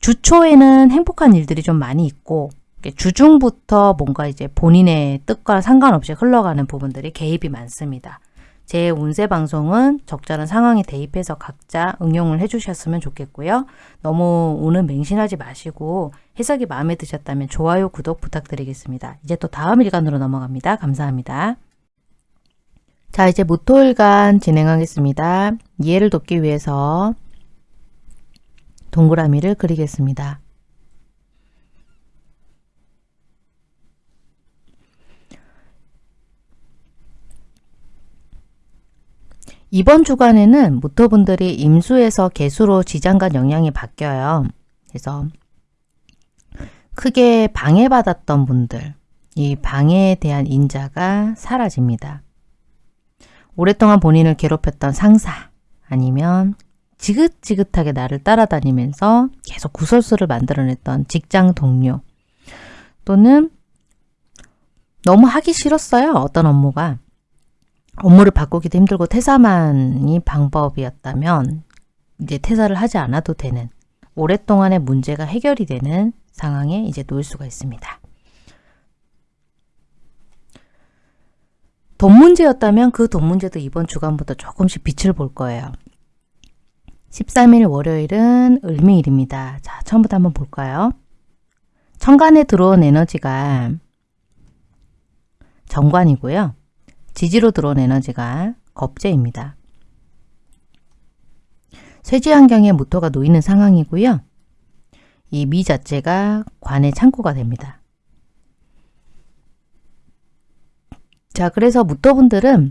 주초에는 행복한 일들이 좀 많이 있고 주중부터 뭔가 이제 본인의 뜻과 상관없이 흘러가는 부분들이 개입이 많습니다. 제 운세 방송은 적절한 상황에 대입해서 각자 응용을 해주셨으면 좋겠고요. 너무 오늘 맹신하지 마시고 해석이 마음에 드셨다면 좋아요, 구독 부탁드리겠습니다. 이제 또 다음 일간으로 넘어갑니다. 감사합니다. 자 이제 무토일간 진행하겠습니다. 이해를 돕기 위해서 동그라미를 그리겠습니다. 이번 주간에는 무토분들이 임수에서 개수로 지장간 영향이 바뀌어요. 그래서 크게 방해받았던 분들, 이 방해에 대한 인자가 사라집니다. 오랫동안 본인을 괴롭혔던 상사 아니면 지긋지긋하게 나를 따라다니면서 계속 구설수를 만들어냈던 직장 동료 또는 너무 하기 싫었어요. 어떤 업무가. 업무를 바꾸기도 힘들고 퇴사만이 방법이었다면 이제 퇴사를 하지 않아도 되는 오랫동안의 문제가 해결이 되는 상황에 이제 놓일 수가 있습니다. 돈 문제였다면 그 돈 문제도 이번 주간부터 조금씩 빛을 볼 거예요. 13일 월요일은 을미일입니다. 자, 처음부터 한번 볼까요? 천간에 들어온 에너지가 정관이고요. 지지로 들어온 에너지가 겁재입니다. 쇠지 환경에 무토가 놓이는 상황이고요. 이 미 자체가 관의 창고가 됩니다. 자, 그래서 무토분들은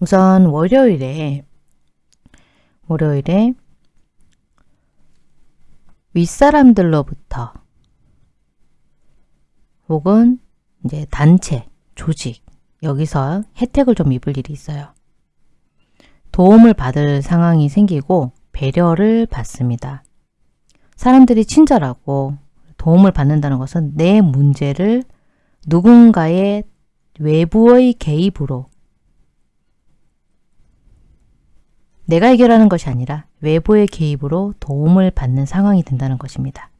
우선 월요일에 월요일에 윗사람들로부터 혹은 이제 단체, 조직 여기서 혜택을 좀 입을 일이 있어요. 도움을 받을 상황이 생기고 배려를 받습니다. 사람들이 친절하고 도움을 받는다는 것은 내 문제를 누군가의 외부의 개입으로 내가 해결하는 것이 아니라 외부의 개입으로 도움을 받는 상황이 된다는 것입니다.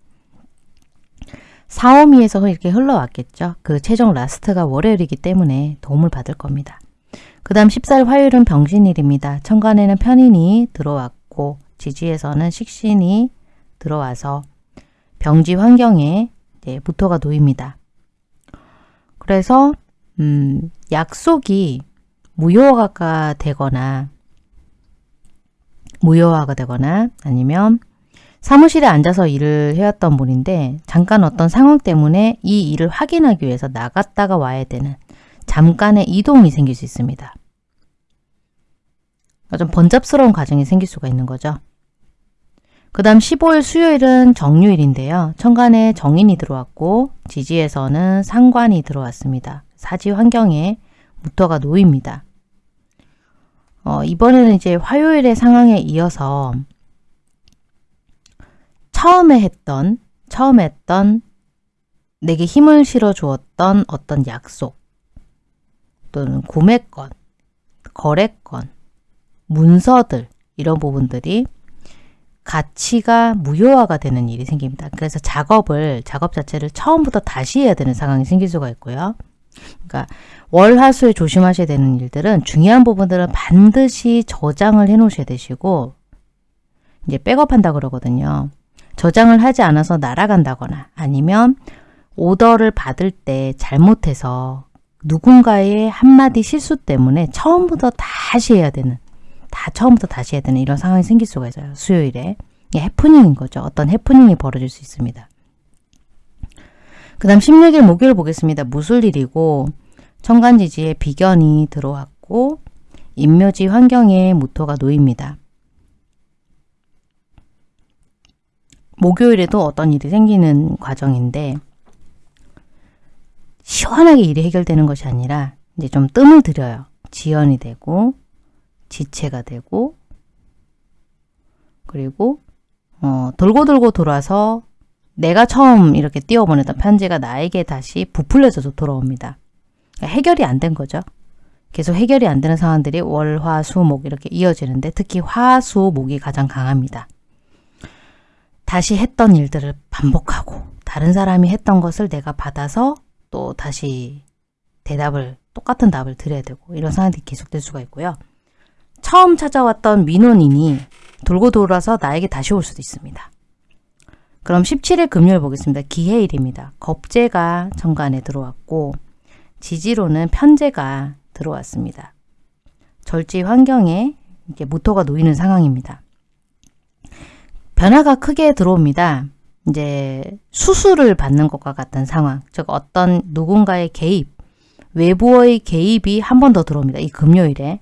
사오미에서 이렇게 흘러왔겠죠. 그 최종 라스트가 월요일이기 때문에 도움을 받을 겁니다. 그 다음 14일 화요일은 병신일입니다. 천간에는 편인이 들어왔고 지지에서는 식신이 들어와서 병지 환경에 무토가 놓입니다. 그래서 음, 약속이 무효화가 되거나 무효화가 되거나 아니면 사무실에 앉아서 일을 해왔던 분인데 잠깐 어떤 상황 때문에 이 일을 확인하기 위해서 나갔다가 와야 되는 잠깐의 이동이 생길 수 있습니다. 좀 번잡스러운 과정이 생길 수가 있는 거죠. 그 다음 15일 수요일은 정유일인데요. 천간에 정인이 들어왔고 지지에서는 상관이 들어왔습니다. 사지 환경에 무토가 놓입니다. 어, 이번에는 이제 화요일의 상황에 이어서 처음에 했던, 처음 했던 내게 힘을 실어 주었던 어떤 약속 또는 구매권, 거래권, 문서들 이런 부분들이 가치가 무효화가 되는 일이 생깁니다. 그래서 작업을, 작업 자체를 처음부터 다시 해야 되는 상황이 생길 수가 있고요. 그러니까 월화수에 조심하셔야 되는 일들은 중요한 부분들은 반드시 저장을 해 놓으셔야 되시고 이제 백업한다 그러거든요. 저장을 하지 않아서 날아간다거나 아니면 오더를 받을 때 잘못해서 누군가의 한마디 실수 때문에 처음부터 다시 해야 되는 다 처음부터 다시 해야 되는 이런 상황이 생길 수가 있어요. 수요일에. 이게 해프닝인 거죠. 어떤 해프닝이 벌어질 수 있습니다. 그 다음 16일 목요일 보겠습니다. 무술일이고 천간지지에 비견이 들어왔고 인묘지 환경에 무토가 놓입니다. 목요일에도 어떤 일이 생기는 과정인데 시원하게 일이 해결되는 것이 아니라 이제 좀 뜸을 들여요. 지연이 되고 지체가 되고 그리고 어, 돌고 돌고 돌아서 내가 처음 이렇게 띄워보냈던 편지가 나에게 다시 부풀려져서 돌아옵니다. 그러니까 해결이 안 된 거죠. 계속 해결이 안 되는 상황들이 월, 화, 수, 목 이렇게 이어지는데 특히 화, 수, 목이 가장 강합니다. 다시 했던 일들을 반복하고 다른 사람이 했던 것을 내가 받아서 또 다시 대답을 똑같은 답을 드려야 되고 이런 상황들이 계속될 수가 있고요. 처음 찾아왔던 민원인이 돌고 돌아서 나에게 다시 올 수도 있습니다. 그럼 17일 금요일 보겠습니다. 기해일입니다. 겁재가 정관에 들어왔고 지지로는 편재가 들어왔습니다. 절지 환경에 이게 모토가 놓이는 상황입니다. 변화가 크게 들어옵니다. 이제 수술을 받는 것과 같은 상황, 즉 어떤 누군가의 개입, 외부의 개입이 한 번 더 들어옵니다. 이 금요일에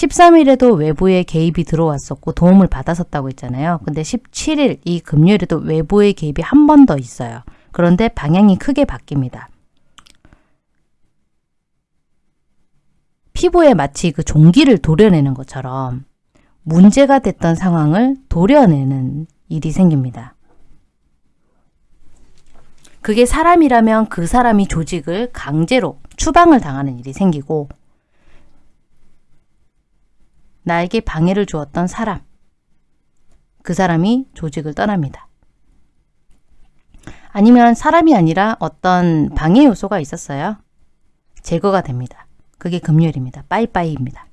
13일에도 외부의 개입이 들어왔었고 도움을 받았었다고 했잖아요. 근데 17일 이 금요일에도 외부의 개입이 한 번 더 있어요. 그런데 방향이 크게 바뀝니다. 피부에 마치 그 종기를 도려내는 것처럼 문제가 됐던 상황을 도려내는 일이 생깁니다. 그게 사람이라면 그 사람이 조직을 강제로 추방을 당하는 일이 생기고 나에게 방해를 주었던 사람 그 사람이 조직을 떠납니다. 아니면 사람이 아니라 어떤 방해 요소가 있었어요. 제거가 됩니다. 그게 금요일입니다. 빠이빠이입니다.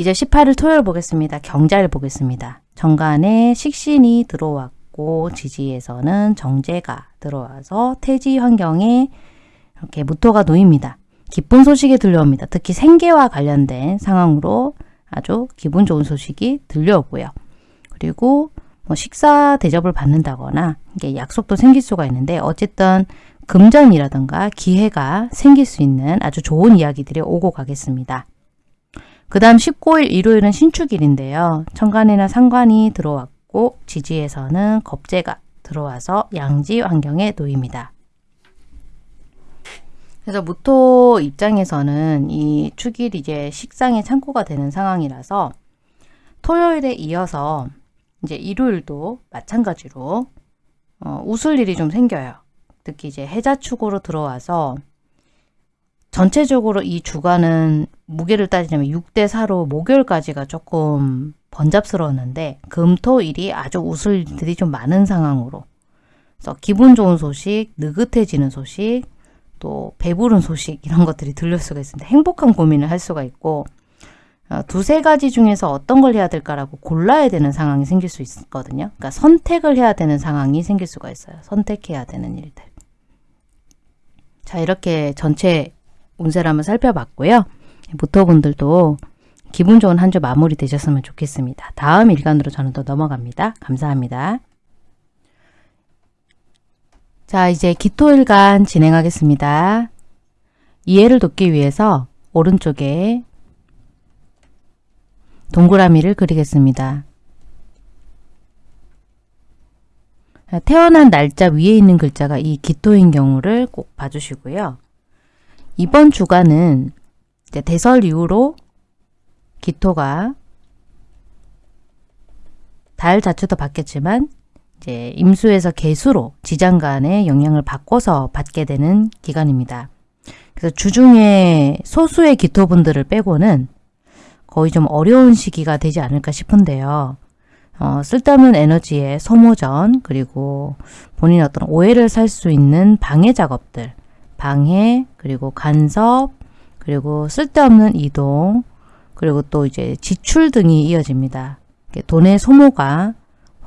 이제 18일 토요일 보겠습니다. 경자를 보겠습니다. 정관에 식신이 들어왔고 지지에서는 정제가 들어와서 태지 환경에 이렇게 무토가 놓입니다. 기쁜 소식이 들려옵니다. 특히 생계와 관련된 상황으로 아주 기분 좋은 소식이 들려오고요. 그리고 뭐 식사 대접을 받는다거나 이게 약속도 생길 수가 있는데 어쨌든 금전이라든가 기회가 생길 수 있는 아주 좋은 이야기들이 오고 가겠습니다. 그 다음 19일 일요일은 신축일인데요. 천간이나 상관이 들어왔고 지지에서는 겁재가 들어와서 양지 환경에 놓입니다. 그래서 무토 입장에서는 이 축일이 이제 식상의 창고가 되는 상황이라서 토요일에 이어서 이제 일요일도 마찬가지로 어, 웃을 일이 좀 생겨요. 특히 이제 해자축으로 들어와서 전체적으로 이 주간은 무게를 따지자면 6대 4로 목요일까지가 조금 번잡스러웠는데 금토일이 아주 웃을 일들이 좀 많은 상황으로 그래서 기분 좋은 소식, 느긋해지는 소식, 또 배부른 소식 이런 것들이 들릴 수가 있습니다. 행복한 고민을 할 수가 있고 어, 두세 가지 중에서 어떤 걸 해야 될까라고 골라야 되는 상황이 생길 수 있거든요. 그러니까 선택을 해야 되는 상황이 생길 수가 있어요. 선택해야 되는 일들. 자 이렇게 전체 운세를 한번 살펴봤고요. 모토분들도 기분 좋은 한 주 마무리 되셨으면 좋겠습니다. 다음 일간으로 저는 또 넘어갑니다. 감사합니다. 자 이제 기토일간 진행하겠습니다. 이해를 돕기 위해서 오른쪽에 동그라미를 그리겠습니다. 태어난 날짜 위에 있는 글자가 이 기토인 경우를 꼭 봐주시고요. 이번 주간은 대설 이후로 기토가 달 자체도 바뀌었지만 이제 임수에서 개수로 지장간의 영향을 바꿔서 받게 되는 기간입니다. 그래서 주중에 소수의 기토분들을 빼고는 거의 좀 어려운 시기가 되지 않을까 싶은데요. 어, 쓸데없는 에너지의 소모전 그리고 본인 어떤 오해를 살 수 있는 방해 작업들 방해, 그리고 간섭, 그리고 쓸데없는 이동, 그리고 또 이제 지출 등이 이어집니다. 돈의 소모가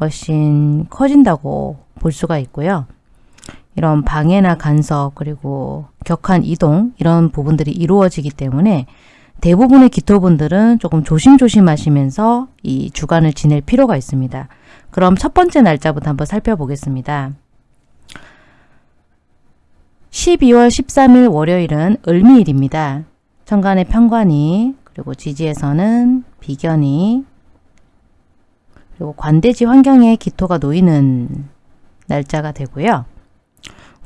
훨씬 커진다고 볼 수가 있고요. 이런 방해나 간섭 그리고 격한 이동 이런 부분들이 이루어지기 때문에 대부분의 기토분들은 조금 조심조심 하시면서 이 주간을 지낼 필요가 있습니다. 그럼 첫 번째 날짜부터 한번 살펴보겠습니다. 12월 13일 월요일은 을미일입니다. 천간의 편관이 그리고 지지에서는 비견이 그리고 관대지 환경에 기토가 놓이는 날짜가 되고요.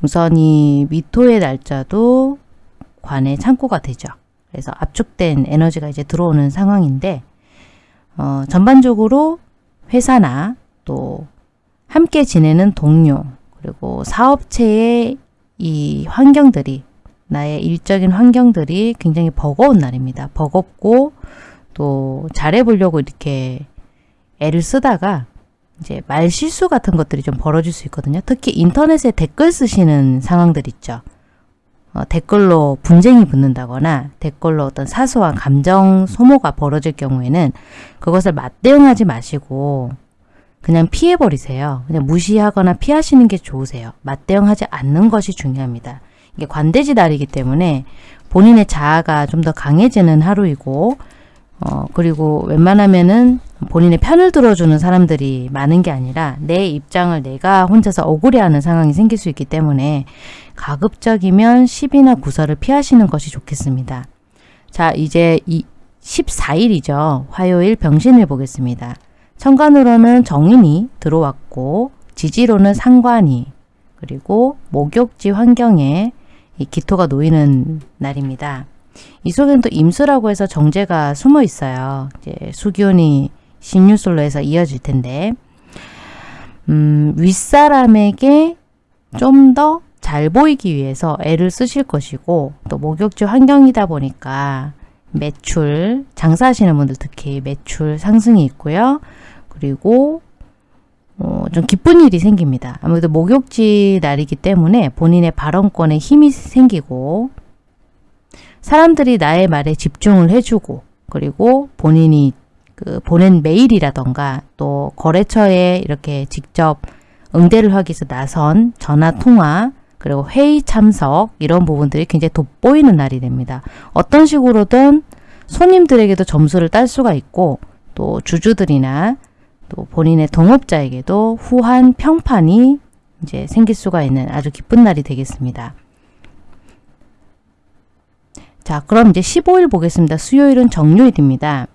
우선 이 미토의 날짜도 관의 창고가 되죠. 그래서 압축된 에너지가 이제 들어오는 상황인데 어, 전반적으로 회사나 또 함께 지내는 동료 그리고 사업체의 이 환경들이 나의 일적인 환경들이 굉장히 버거운 날입니다. 버겁고 또 잘해보려고 이렇게 애를 쓰다가 이제 말 실수 같은 것들이 좀 벌어질 수 있거든요. 특히 인터넷에 댓글 쓰시는 상황들 있죠. 어, 댓글로 분쟁이 붙는다거나 댓글로 어떤 사소한 감정 소모가 벌어질 경우에는 그것을 맞대응하지 마시고 그냥 피해버리세요. 그냥 무시하거나 피하시는 게 좋으세요. 맞대응하지 않는 것이 중요합니다. 이게 관대지 달이기 때문에 본인의 자아가 좀 더 강해지는 하루이고 어 그리고 웬만하면은 본인의 편을 들어주는 사람들이 많은 게 아니라 내 입장을 내가 혼자서 억울해하는 상황이 생길 수 있기 때문에 가급적이면 시비나 구설을 피하시는 것이 좋겠습니다. 자 이제 이 14일이죠. 화요일 병신을 보겠습니다. 천간으로는 정인이 들어왔고 지지로는 상관이 그리고 목욕지 환경에 이 기토가 놓이는 날입니다. 이 속에는 또 임수라고 해서 정제가 숨어 있어요. 이제 수기운이 신유술로 해서 이어질 텐데 음, 윗사람에게 좀 더 잘 보이기 위해서 애를 쓰실 것이고 또 목욕지 환경이다 보니까 매출, 장사하시는 분들 특히 매출 상승이 있고요. 그리고 어, 좀 기쁜 일이 생깁니다. 아무래도 목욕지 날이기 때문에 본인의 발언권에 힘이 생기고 사람들이 나의 말에 집중을 해주고 그리고 본인이 그 보낸 메일이라던가 또 거래처에 이렇게 직접 응대를 하기 위해서 나선 전화 통화 그리고 회의 참석 이런 부분들이 굉장히 돋보이는 날이 됩니다. 어떤 식으로든 손님들에게도 점수를 딸 수가 있고 또 주주들이나 또 본인의 동업자에게도 후한 평판이 이제 생길 수가 있는 아주 기쁜 날이 되겠습니다. 자, 그럼 이제 15일 보겠습니다. 수요일은 정요일입니다.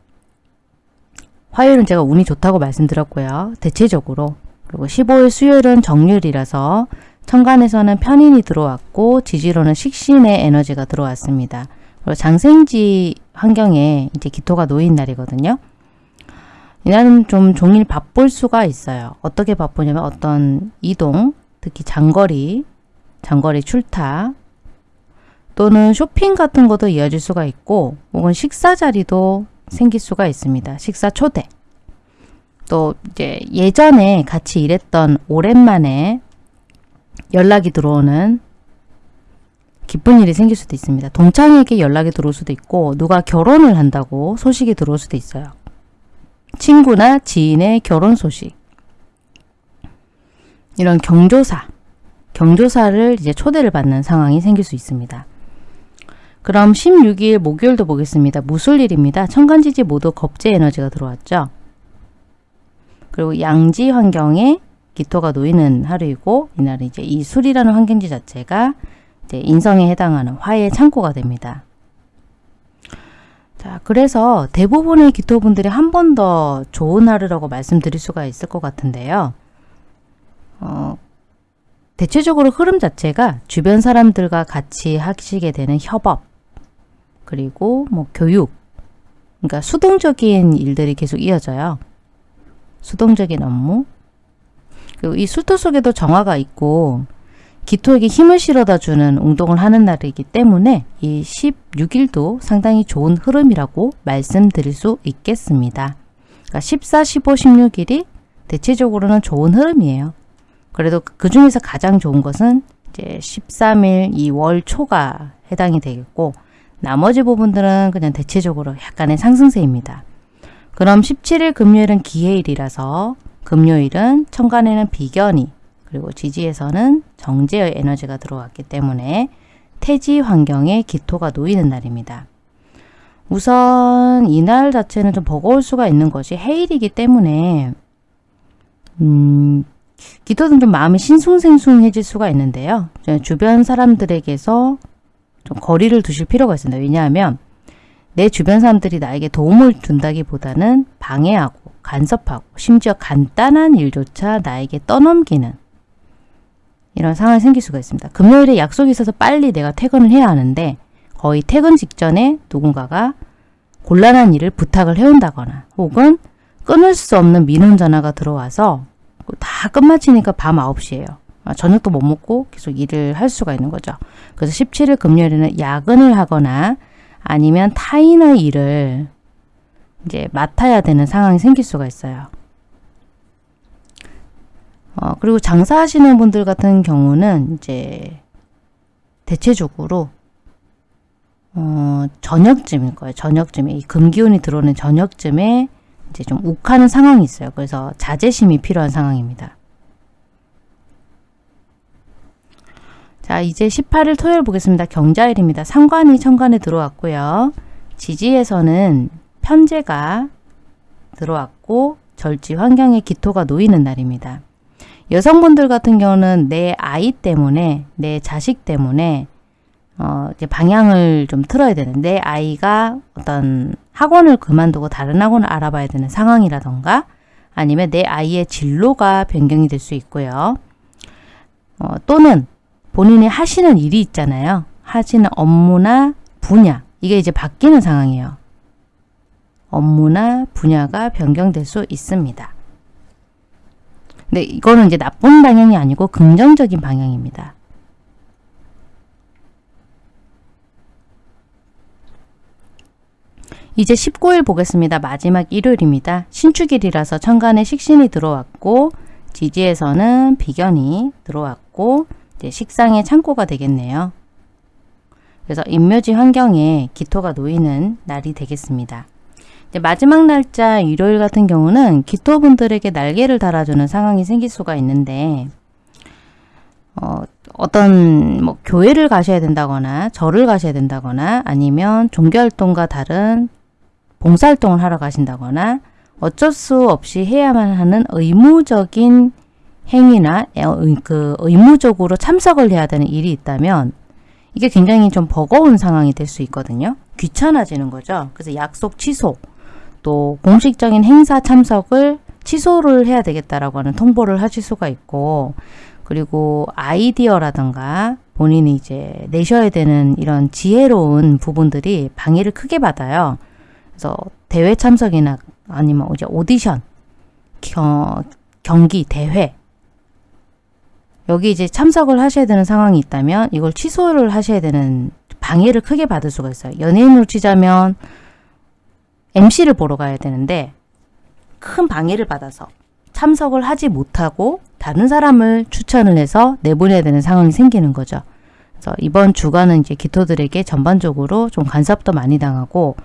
화요일은 제가 운이 좋다고 말씀드렸고요. 대체적으로. 그리고 15일 수요일은 정요일이라서 천간에서는 편인이 들어왔고 지지로는 식신의 에너지가 들어왔습니다. 그리고 장생지 환경에 이제 기토가 놓인 날이거든요. 이날은 좀 종일 바쁠 수가 있어요. 어떻게 바쁘냐면 어떤 이동, 특히 장거리, 장거리 출타 또는 쇼핑 같은 것도 이어질 수가 있고 혹은 식사 자리도 생길 수가 있습니다. 식사 초대. 또 이제 예전에 같이 일했던 오랜만에 연락이 들어오는 기쁜 일이 생길 수도 있습니다. 동창에게 연락이 들어올 수도 있고 누가 결혼을 한다고 소식이 들어올 수도 있어요. 친구나 지인의 결혼 소식 이런 경조사 경조사를 이제 초대를 받는 상황이 생길 수 있습니다. 그럼 16일 목요일도 보겠습니다. 무술일입니다. 천간지지 모두 겁제 에너지가 들어왔죠. 그리고 양지 환경에 기토가 놓이는 하루이고 이날은 이제 이 술이라는 환경지 자체가 이제 인성에 해당하는 화의 창고가 됩니다. 자, 그래서 대부분의 기토분들이 한 번 더 좋은 하루라고 말씀드릴 수가 있을 것 같은데요. 어, 대체적으로 흐름 자체가 주변 사람들과 같이 하시게 되는 협업, 그리고 뭐 교육, 그러니까 수동적인 일들이 계속 이어져요. 수동적인 업무. 그리고 이 술토 속에도 정화가 있고 기토에게 힘을 실어다 주는 운동을 하는 날이기 때문에 이 16일도 상당히 좋은 흐름이라고 말씀드릴 수 있겠습니다. 그러니까 14, 15, 16일이 대체적으로는 좋은 흐름이에요. 그래도 그 중에서 가장 좋은 것은 이제 13일 2월 초가 해당이 되겠고 나머지 부분들은 그냥 대체적으로 약간의 상승세입니다. 그럼 17일 금요일은 기해일이라서 금요일은 천간에는 비견이 그리고 지지에서는 정제의 에너지가 들어왔기 때문에 태지 환경에 기토가 놓이는 날입니다. 우선 이날 자체는 좀 버거울 수가 있는 것이 해일이기 때문에 음, 기토는 좀 마음이 신숭생숭해질 수가 있는데요. 주변 사람들에게서 좀 거리를 두실 필요가 있습니다. 왜냐하면 내 주변 사람들이 나에게 도움을 준다기보다는 방해하고 간섭하고 심지어 간단한 일조차 나에게 떠넘기는 이런 상황이 생길 수가 있습니다. 금요일에 약속이 있어서 빨리 내가 퇴근을 해야 하는데 거의 퇴근 직전에 누군가가 곤란한 일을 부탁을 해온다거나 혹은 끊을 수 없는 민원 전화가 들어와서 다 끝마치니까 밤 9시예요. 아, 저녁도 못 먹고 계속 일을 할 수가 있는 거죠. 그래서 17일 금요일에는 야근을 하거나 아니면 타인의 일을 이제 맡아야 되는 상황이 생길 수가 있어요. 어, 그리고 장사하시는 분들 같은 경우는 이제 대체적으로 어, 저녁쯤일 거예요. 저녁쯤에 이 금기운이 들어오는 저녁쯤에 이제 좀 욱하는 상황이 있어요. 그래서 자제심이 필요한 상황입니다. 자 이제 18일 토요일 보겠습니다. 경자일입니다. 상관이 천간에 들어왔고요. 지지에서는 편제가 들어왔고 절지 환경에 기토가 놓이는 날입니다. 여성분들 같은 경우는 내 아이 때문에 내 자식 때문에 어, 이제 방향을 좀 틀어야 되는데 아이가 어떤 학원을 그만두고 다른 학원을 알아봐야 되는 상황이라던가 아니면 내 아이의 진로가 변경이 될 수 있고요. 어, 또는 본인이 하시는 일이 있잖아요. 하시는 업무나 분야 이게 이제 바뀌는 상황이에요. 업무나 분야가 변경될 수 있습니다. 근데 이거는 이제 나쁜 방향이 아니고 긍정적인 방향입니다. 이제 19일 보겠습니다. 마지막 일요일입니다. 신축일이라서 천간에 식신이 들어왔고 지지에서는 비견이 들어왔고 식상의 창고가 되겠네요. 그래서 인묘지 환경에 기토가 놓이는 날이 되겠습니다. 마지막 날짜 일요일 같은 경우는 기토분들에게 날개를 달아주는 상황이 생길 수가 있는데 어, 어떤 뭐 교회를 가셔야 된다거나 절을 가셔야 된다거나 아니면 종교활동과 다른 봉사활동을 하러 가신다거나 어쩔 수 없이 해야만 하는 의무적인 행위나 어, 그 의무적으로 참석을 해야 되는 일이 있다면 이게 굉장히 좀 버거운 상황이 될 수 있거든요. 귀찮아지는 거죠. 그래서 약속 취소, 또 공식적인 행사 참석을 취소를 해야 되겠다라고 하는 통보를 하실 수가 있고 그리고 아이디어라던가 본인이 이제 내셔야 되는 이런 지혜로운 부분들이 방해를 크게 받아요. 그래서 대회 참석이나 아니면 이제 오디션, 겨, 경기, 대회 여기 이제 참석을 하셔야 되는 상황이 있다면 이걸 취소를 하셔야 되는 방해를 크게 받을 수가 있어요. 연예인으로 치자면 MC를 보러 가야 되는데 큰 방해를 받아서 참석을 하지 못하고 다른 사람을 추천을 해서 내보내야 되는 상황이 생기는 거죠. 그래서 이번 주간은 이제 기토들에게 전반적으로 좀 간섭도 많이 당하고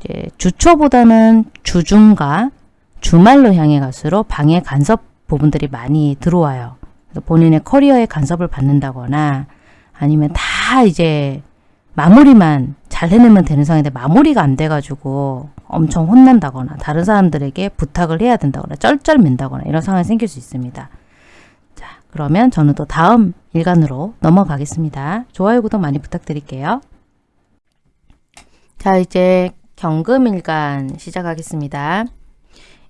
이제 주초보다는 주중과 주말로 향해 갈수록 방해 간섭 부분들이 많이 들어와요. 본인의 커리어에 간섭을 받는다거나 아니면 다 이제 마무리만 잘 해내면 되는 상황인데 마무리가 안 돼가지고 엄청 혼난다거나 다른 사람들에게 부탁을 해야 된다거나 쩔쩔맨다거나 이런 상황이 생길 수 있습니다. 자 그러면 저는 또 다음 일간으로 넘어가겠습니다. 좋아요 구독 많이 부탁드릴게요. 자 이제 경금일간 시작하겠습니다.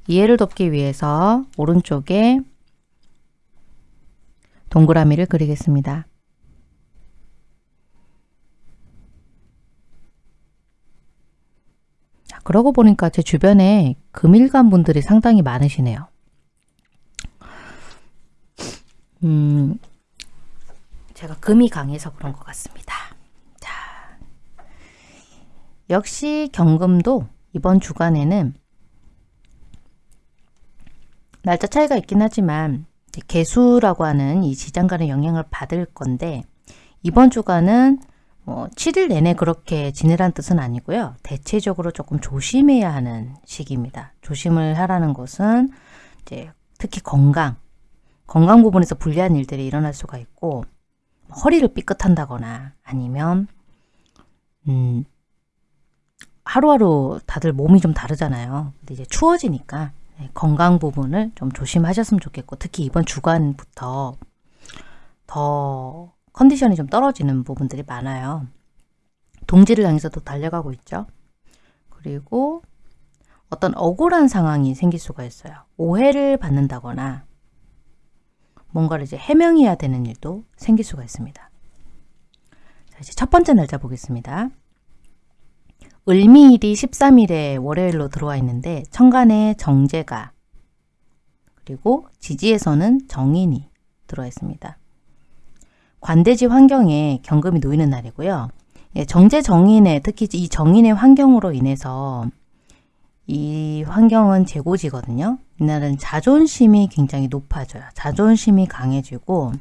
이해를 돕기 위해서 오른쪽에 동그라미를 그리겠습니다. 자, 그러고 보니까 제 주변에 금일간 분들이 상당히 많으시네요. 음, 제가 금이 강해서 그런 것 같습니다. 자, 역시 경금도 이번 주간에는 날짜 차이가 있긴 하지만 개수라고 하는 이 지장간의 영향을 받을 건데 이번 주간은 뭐 7일 내내 그렇게 지내란 뜻은 아니고요. 대체적으로 조금 조심해야 하는 시기입니다. 조심을 하라는 것은 이제 특히 건강, 건강 부분에서 불리한 일들이 일어날 수가 있고 허리를 삐끗한다거나 아니면 음 하루하루 다들 몸이 좀 다르잖아요. 근데 이제 추워지니까 네, 건강 부분을 좀 조심하셨으면 좋겠고 특히 이번 주간부터 더 컨디션이 좀 떨어지는 부분들이 많아요. 동지를 향해서도 달려가고 있죠. 그리고 어떤 억울한 상황이 생길 수가 있어요. 오해를 받는다거나 뭔가를 이제 해명해야 되는 일도 생길 수가 있습니다. 자, 이제 첫 번째 날짜 보겠습니다. 을미일이 13일에 월요일로 들어와 있는데 천간에 정제가 그리고 지지에서는 정인이 들어와 있습니다. 관대지 환경에 경금이 놓이는 날이고요. 예, 정제 정인의 특히 이 정인의 환경으로 인해서 이 환경은 재고지거든요. 이날은 자존심이 굉장히 높아져요. 자존심이 강해지고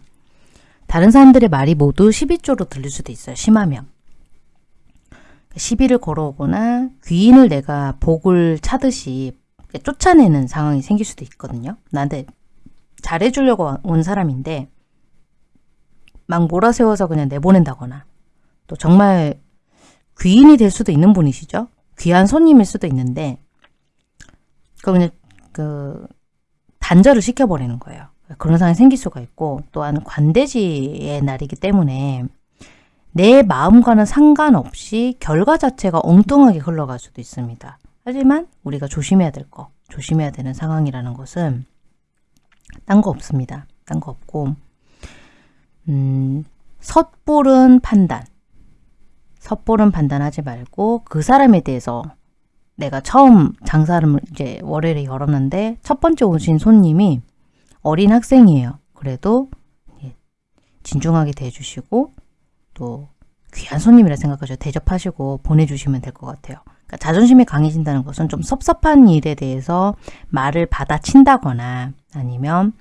다른 사람들의 말이 모두 12조로 들릴 수도 있어요. 심하면. 시비를 걸어오거나 귀인을 내가 복을 차듯이 쫓아내는 상황이 생길 수도 있거든요. 나한테 잘해주려고 온 사람인데 막 몰아세워서 그냥 내보낸다거나 또 정말 귀인이 될 수도 있는 분이시죠. 귀한 손님일 수도 있는데 그 그냥 그 단절을 시켜버리는 거예요. 그런 상황이 생길 수가 있고 또한 관대지의 날이기 때문에 내 마음과는 상관없이 결과 자체가 엉뚱하게 흘러갈 수도 있습니다. 하지만 우리가 조심해야 될 거, 조심해야 되는 상황이라는 것은 딴 거 없습니다. 딴 거 없고 음, 섣부른 판단 섣부른 판단하지 말고 그 사람에 대해서 내가 처음 장사를 이제 월요일에 열었는데 첫 번째 오신 손님이 어린 학생이에요. 그래도 진중하게 대해주시고 또 귀한 손님이라 생각하셔 대접하시고 보내주시면 될 것 같아요. 그러니까 자존심이 강해진다는 것은 좀 섭섭한 일에 대해서 말을 받아친다거나 아니면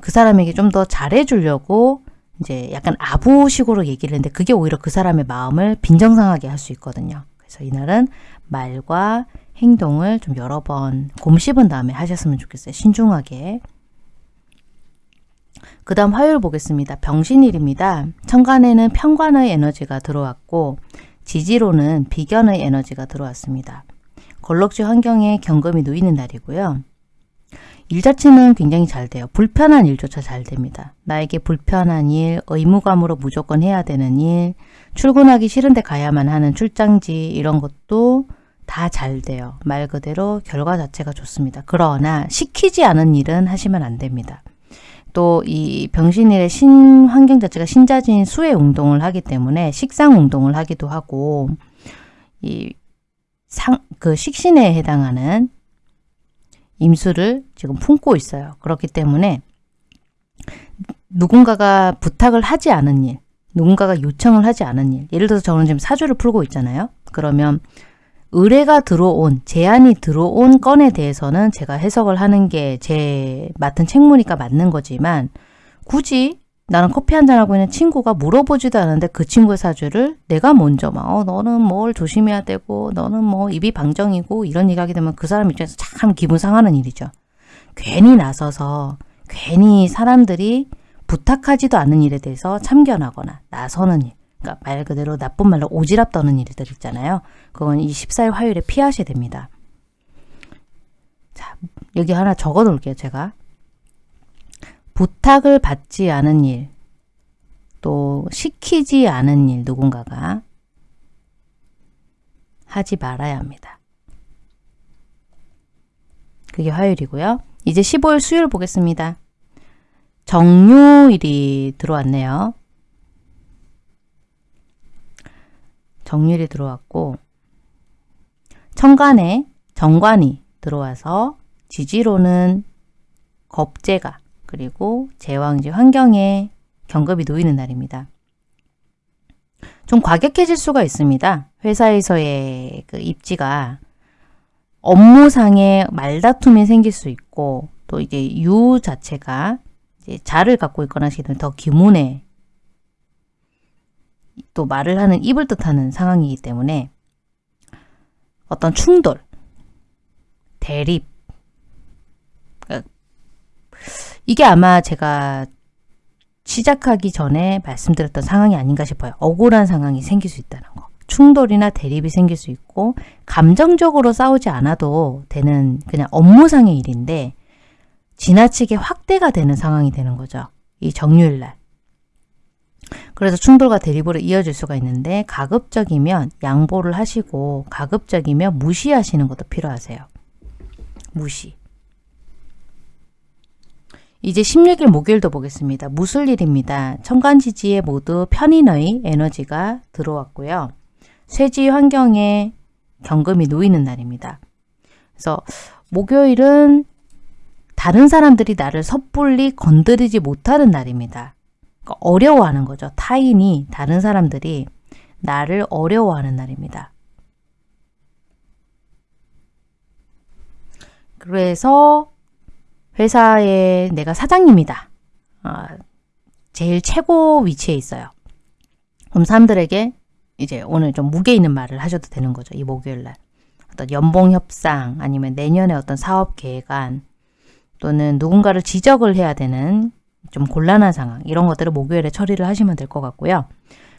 그 사람에게 좀 더 잘해주려고 이제 약간 아부식으로 얘기를 했는데 그게 오히려 그 사람의 마음을 빈정상하게 할 수 있거든요. 그래서 이날은 말과 행동을 좀 여러 번 곰씹은 다음에 하셨으면 좋겠어요. 신중하게. 그 다음 화요일 보겠습니다. 병신일입니다. 천간에는 편관의 에너지가 들어왔고 지지로는 비견의 에너지가 들어왔습니다. 걸럭지 환경에 경금이 놓이는 날이고요. 일 자체는 굉장히 잘 돼요. 불편한 일조차 잘 됩니다. 나에게 불편한 일, 의무감으로 무조건 해야 되는 일, 출근하기 싫은데 가야만 하는 출장지 이런 것도 다 잘 돼요. 말 그대로 결과 자체가 좋습니다. 그러나 시키지 않은 일은 하시면 안 됩니다. 또 이 병신일의 신 환경 자체가 신자진 수의 운동을 하기 때문에 식상 운동을 하기도 하고 이 상, 그 식신에 해당하는 임수를 지금 품고 있어요. 그렇기 때문에 누군가가 부탁을 하지 않은 일, 누군가가 요청을 하지 않은 일, 예를 들어서 저는 지금 사주를 풀고 있잖아요. 그러면 의뢰가 들어온, 제안이 들어온 건에 대해서는 제가 해석을 하는 게 제 맡은 책무니까 맞는 거지만 굳이 나는 커피 한 잔 하고 있는 친구가 물어보지도 않은데 그 친구의 사주를 내가 먼저 막 어, 너는 뭘 조심해야 되고 너는 뭐 입이 방정이고 이런 얘기하게 되면 그 사람 입장에서 참 기분 상하는 일이죠. 괜히 나서서 괜히 사람들이 부탁하지도 않은 일에 대해서 참견하거나 나서는 일. 그러니까 말 그대로 나쁜 말로 오지랖 떠는 일들 있잖아요. 그건 이 14일 화요일에 피하셔야 됩니다. 자, 여기 하나 적어 놓을게요, 제가. 부탁을 받지 않은 일, 또 시키지 않은 일 누군가가 하지 말아야 합니다. 그게 화요일이고요. 이제 15일 수요일 보겠습니다. 정유일이 들어왔네요. 정유일이 들어왔고 천간에 정관이 들어와서 지지로는 겁재가 그리고 제왕지 환경에 경급이 놓이는 날입니다. 좀 과격해질 수가 있습니다. 회사에서의 그 입지가 업무상의 말다툼이 생길 수 있고 또 이게 유 자체가 이제 자를 갖고 있거나 하시면 더 기문에 또 말을 하는 입을 뜻하는 상황이기 때문에 어떤 충돌, 대립, 이게 아마 제가 시작하기 전에 말씀드렸던 상황이 아닌가 싶어요. 억울한 상황이 생길 수 있다는 거. 충돌이나 대립이 생길 수 있고 감정적으로 싸우지 않아도 되는 그냥 업무상의 일인데 지나치게 확대가 되는 상황이 되는 거죠. 이 정유일날. 그래서 충돌과 대립으로 이어질 수가 있는데 가급적이면 양보를 하시고 가급적이면 무시하시는 것도 필요하세요. 무시. 이제 16일 목요일도 보겠습니다. 무술일입니다. 천간지지에 모두 편인의 에너지가 들어왔고요. 쇠지 환경에 경금이 놓이는 날입니다. 그래서 목요일은 다른 사람들이 나를 섣불리 건드리지 못하는 날입니다. 그러니까 어려워하는 거죠. 타인이 다른 사람들이 나를 어려워하는 날입니다. 그래서 회사에 내가 사장님이다. 어, 제일 최고 위치에 있어요. 그럼 사람들에게 이제 오늘 좀 무게 있는 말을 하셔도 되는 거죠. 이 목요일 날. 어떤 연봉 협상 아니면 내년에 어떤 사업 계획안 또는 누군가를 지적을 해야 되는 좀 곤란한 상황 이런 것들을 목요일에 처리를 하시면 될 것 같고요.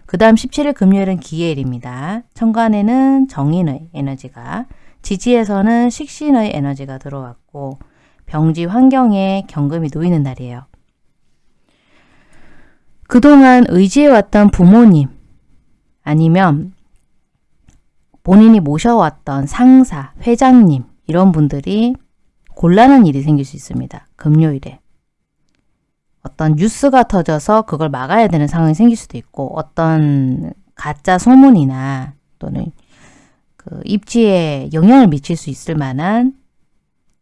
그 다음 17일 금요일은 기해일입니다. 천간에는 정인의 에너지가 지지에서는 식신의 에너지가 들어왔고 병지 환경에 경금이 놓이는 날이에요. 그동안 의지해왔던 부모님, 아니면 본인이 모셔왔던 상사, 회장님 이런 분들이 곤란한 일이 생길 수 있습니다. 금요일에. 어떤 뉴스가 터져서 그걸 막아야 되는 상황이 생길 수도 있고 어떤 가짜 소문이나 또는 그 입지에 영향을 미칠 수 있을 만한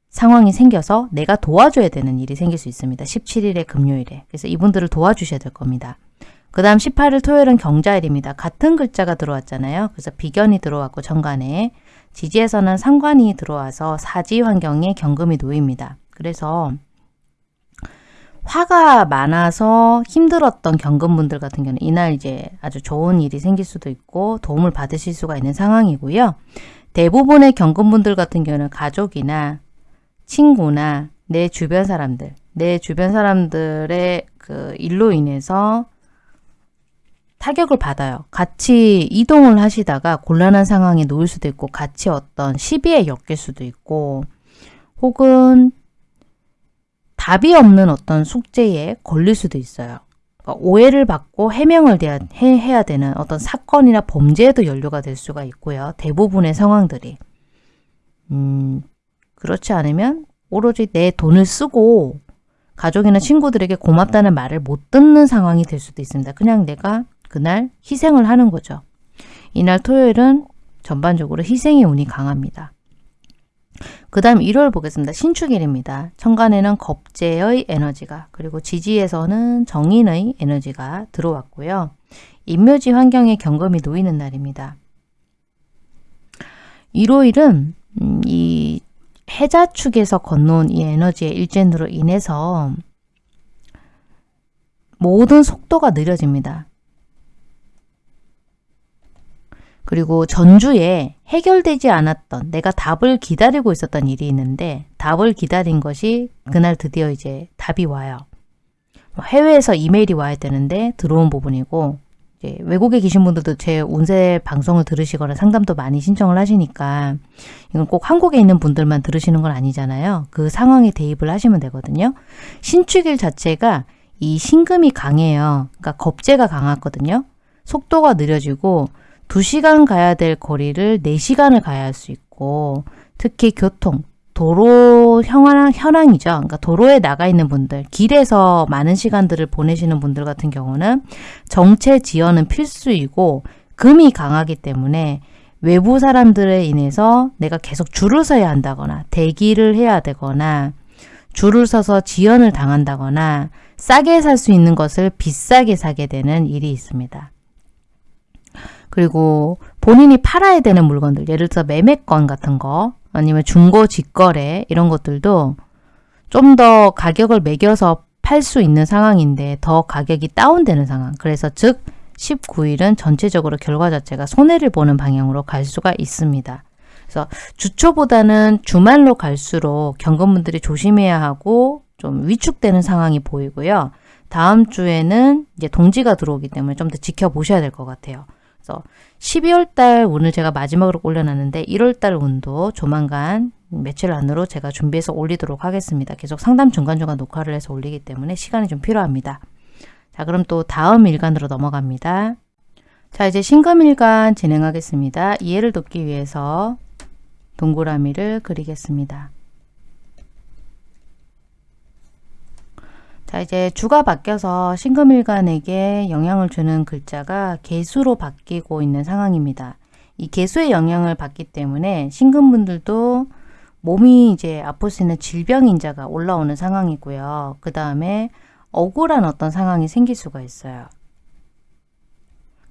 상황이 생겨서 내가 도와줘야 되는 일이 생길 수 있습니다. 17일에 금요일에. 그래서 이분들을 도와주셔야 될 겁니다. 그 다음 18일 토요일은 경자일입니다. 같은 글자가 들어왔잖아요. 그래서 비견이 들어왔고 정관에 지지에서는 상관이 들어와서 사지 환경에 경금이 놓입니다. 그래서 화가 많아서 힘들었던 경금분들 같은 경우는 이날 이제 아주 좋은 일이 생길 수도 있고 도움을 받으실 수가 있는 상황이고요. 대부분의 경금분들 같은 경우는 가족이나 친구나 내 주변 사람들, 내 주변 사람들의 그 일로 인해서 타격을 받아요. 같이 이동을 하시다가 곤란한 상황에 놓일 수도 있고 같이 어떤 시비에 엮일 수도 있고 혹은 답이 없는 어떤 숙제에 걸릴 수도 있어요. 그러니까 오해를 받고 해명을 해야 되는 어떤 사건이나 범죄에도 연루가 될 수가 있고요. 대부분의 상황들이. 음, 그렇지 않으면 오로지 내 돈을 쓰고 가족이나 친구들에게 고맙다는 말을 못 듣는 상황이 될 수도 있습니다. 그냥 내가 그날 희생을 하는 거죠. 이날 토요일은 전반적으로 희생의 운이 강합니다. 그 다음 일요일 보겠습니다. 신축일입니다. 천간에는 겁재의 에너지가 그리고 지지에서는 정인의 에너지가 들어왔고요. 인묘지 환경에 경금이 놓이는 날입니다. 일요일은 음, 이 해자축에서 건너온 이 에너지의 일진으로 인해서 모든 속도가 느려집니다. 그리고 전주에 해결되지 않았던 내가 답을 기다리고 있었던 일이 있는데 답을 기다린 것이 그날 드디어 이제 답이 와요. 해외에서 이메일이 와야 되는데 들어온 부분이고 외국에 계신 분들도 제 운세 방송을 들으시거나 상담도 많이 신청을 하시니까 이건 꼭 한국에 있는 분들만 들으시는 건 아니잖아요. 그 상황에 대입을 하시면 되거든요. 신축일 자체가 이 신금이 강해요. 그러니까 겁재가 강하거든요. 속도가 느려지고 2시간 가야 될 거리를 4시간을 가야 할 수 있고 특히 교통, 도로 현황, 현황이죠. 그러니까 도로에 나가 있는 분들, 길에서 많은 시간들을 보내시는 분들 같은 경우는 정체 지연은 필수이고 금이 강하기 때문에 외부 사람들에 인해서 내가 계속 줄을 서야 한다거나 대기를 해야 되거나 줄을 서서 지연을 당한다거나 싸게 살 수 있는 것을 비싸게 사게 되는 일이 있습니다. 그리고 본인이 팔아야 되는 물건들 예를 들어 매매권 같은 거 아니면 중고 직거래 이런 것들도 좀 더 가격을 매겨서 팔 수 있는 상황인데 더 가격이 다운되는 상황 그래서 즉 19일은 전체적으로 결과 자체가 손해를 보는 방향으로 갈 수가 있습니다. 그래서 주초보다는 주말로 갈수록 경건분들이 조심해야 하고 좀 위축되는 상황이 보이고요. 다음 주에는 이제 동지가 들어오기 때문에 좀 더 지켜보셔야 될 것 같아요. 그래서 12월 달 운을 제가 마지막으로 올려놨는데 1월 달 운도 조만간 며칠 안으로 제가 준비해서 올리도록 하겠습니다. 계속 상담 중간중간 녹화를 해서 올리기 때문에 시간이 좀 필요합니다. 자 그럼 또 다음 일간으로 넘어갑니다. 자 이제 신금일간 진행하겠습니다. 이해를 돕기 위해서 동그라미를 그리겠습니다. 자 이제 주가 바뀌어서 신금일간에게 영향을 주는 글자가 개수로 바뀌고 있는 상황입니다. 이 개수의 영향을 받기 때문에 신금분들도 몸이 이제 아플 수 있는 질병인자가 올라오는 상황이고요. 그 다음에 억울한 어떤 상황이 생길 수가 있어요.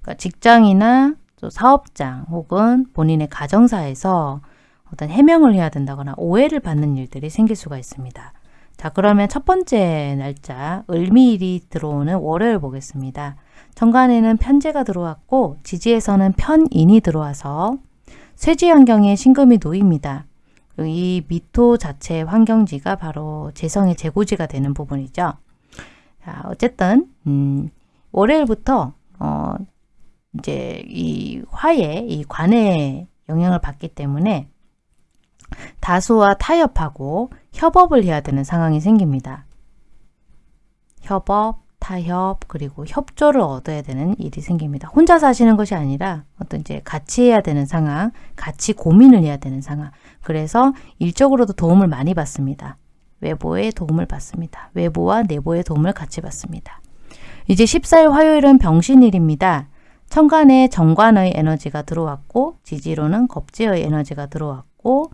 그러니까 직장이나 또 사업장 혹은 본인의 가정사에서 어떤 해명을 해야 된다거나 오해를 받는 일들이 생길 수가 있습니다. 자 그러면 첫 번째 날짜 을미일이 들어오는 월요일 보겠습니다. 정관에는 편제가 들어왔고 지지에서는 편인이 들어와서 쇠지 환경에 신금이 놓입니다. 이 미토 자체 환경지가 바로 재성의 재고지가 되는 부분이죠. 자, 어쨌든 음, 월요일부터 어, 이제 이 화의 이 관의 영향을 받기 때문에 다수와 타협하고 협업을 해야 되는 상황이 생깁니다. 협업, 타협 그리고 협조를 얻어야 되는 일이 생깁니다. 혼자 사시는 것이 아니라 어떤 이제 같이 해야 되는 상황, 같이 고민을 해야 되는 상황. 그래서 일적으로도 도움을 많이 받습니다. 외부의 도움을 받습니다. 외부와 내부의 도움을 같이 받습니다. 이제 14일 화요일은 병신일입니다. 천간에 정관의 에너지가 들어왔고 지지로는 겁지의 에너지가 들어왔고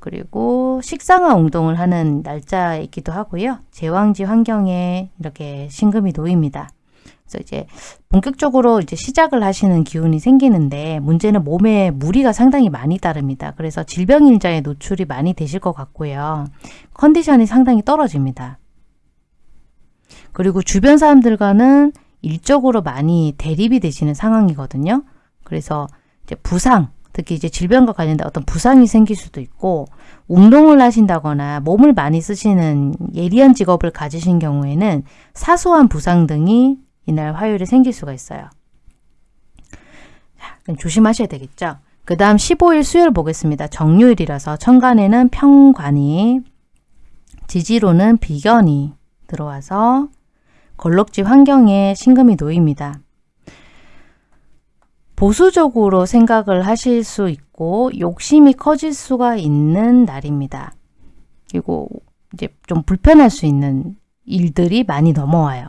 그리고 식상화 운동을 하는 날짜이기도 하고요. 제왕지 환경에 이렇게 신금이 놓입니다. 그래서 이제 본격적으로 이제 시작을 하시는 기운이 생기는데 문제는 몸에 무리가 상당히 많이 따릅니다. 그래서 질병일자에 노출이 많이 되실 것 같고요. 컨디션이 상당히 떨어집니다. 그리고 주변 사람들과는 일적으로 많이 대립이 되시는 상황이거든요. 그래서 이제 부상, 특히 이제 질병과 관련된 어떤 부상이 생길 수도 있고 운동을 하신다거나 몸을 많이 쓰시는 예리한 직업을 가지신 경우에는 사소한 부상 등이 이날 화요일에 생길 수가 있어요. 자, 조심하셔야 되겠죠. 그 다음 15일 수요일 보겠습니다. 정유일이라서 천간에는 평관이 지지로는 비견이 들어와서 걸럭지 환경에 신금이 놓입니다. 보수적으로 생각을 하실 수 있고 욕심이 커질 수가 있는 날입니다. 그리고 이제 좀 불편할 수 있는 일들이 많이 넘어와요.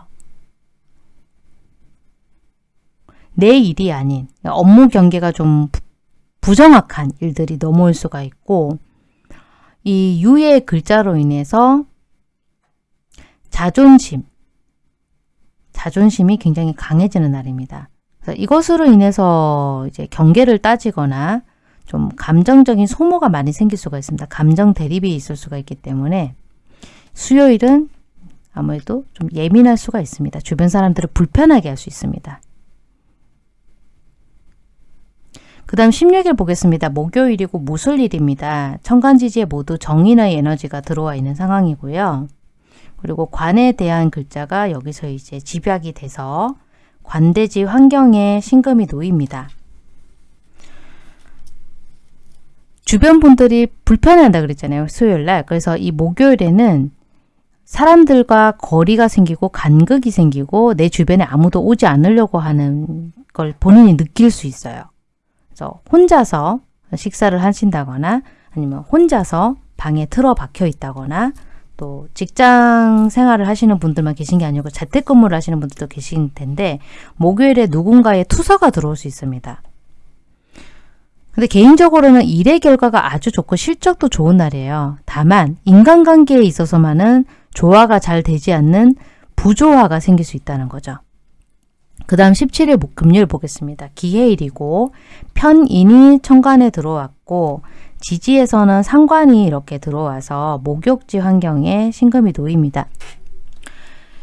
내 일이 아닌 업무 경계가 좀 부정확한 일들이 넘어올 수가 있고 이 유의 글자로 인해서 자존심, 자존심이 굉장히 강해지는 날입니다. 이것으로 인해서 이제 경계를 따지거나 좀 감정적인 소모가 많이 생길 수가 있습니다. 감정 대립이 있을 수가 있기 때문에 수요일은 아무래도 좀 예민할 수가 있습니다. 주변 사람들을 불편하게 할 수 있습니다. 그 다음 16일 보겠습니다. 목요일이고 무술일입니다. 천간지지에 모두 정인의 에너지가 들어와 있는 상황이고요. 그리고 관에 대한 글자가 여기서 이제 집약이 돼서 관대지 환경에 신금이 놓입니다. 주변 분들이 불편해한다 그랬잖아요. 수요일날. 그래서 이 목요일에는 사람들과 거리가 생기고 간극이 생기고 내 주변에 아무도 오지 않으려고 하는 걸 본인이 느낄 수 있어요. 그래서 혼자서 식사를 하신다거나 아니면 혼자서 방에 틀어 박혀 있다거나 또 직장 생활을 하시는 분들만 계신 게 아니고 재택근무를 하시는 분들도 계신 텐데 목요일에 누군가의 투서가 들어올 수 있습니다. 근데 개인적으로는 일의 결과가 아주 좋고 실적도 좋은 날이에요. 다만 인간관계에 있어서만은 조화가 잘 되지 않는 부조화가 생길 수 있다는 거죠. 그 다음 17일 금요일 보겠습니다. 기해일이고 편인이 천간에 들어왔고 지지에서는 상관이 이렇게 들어와서 목욕지 환경에 신금이 놓입니다.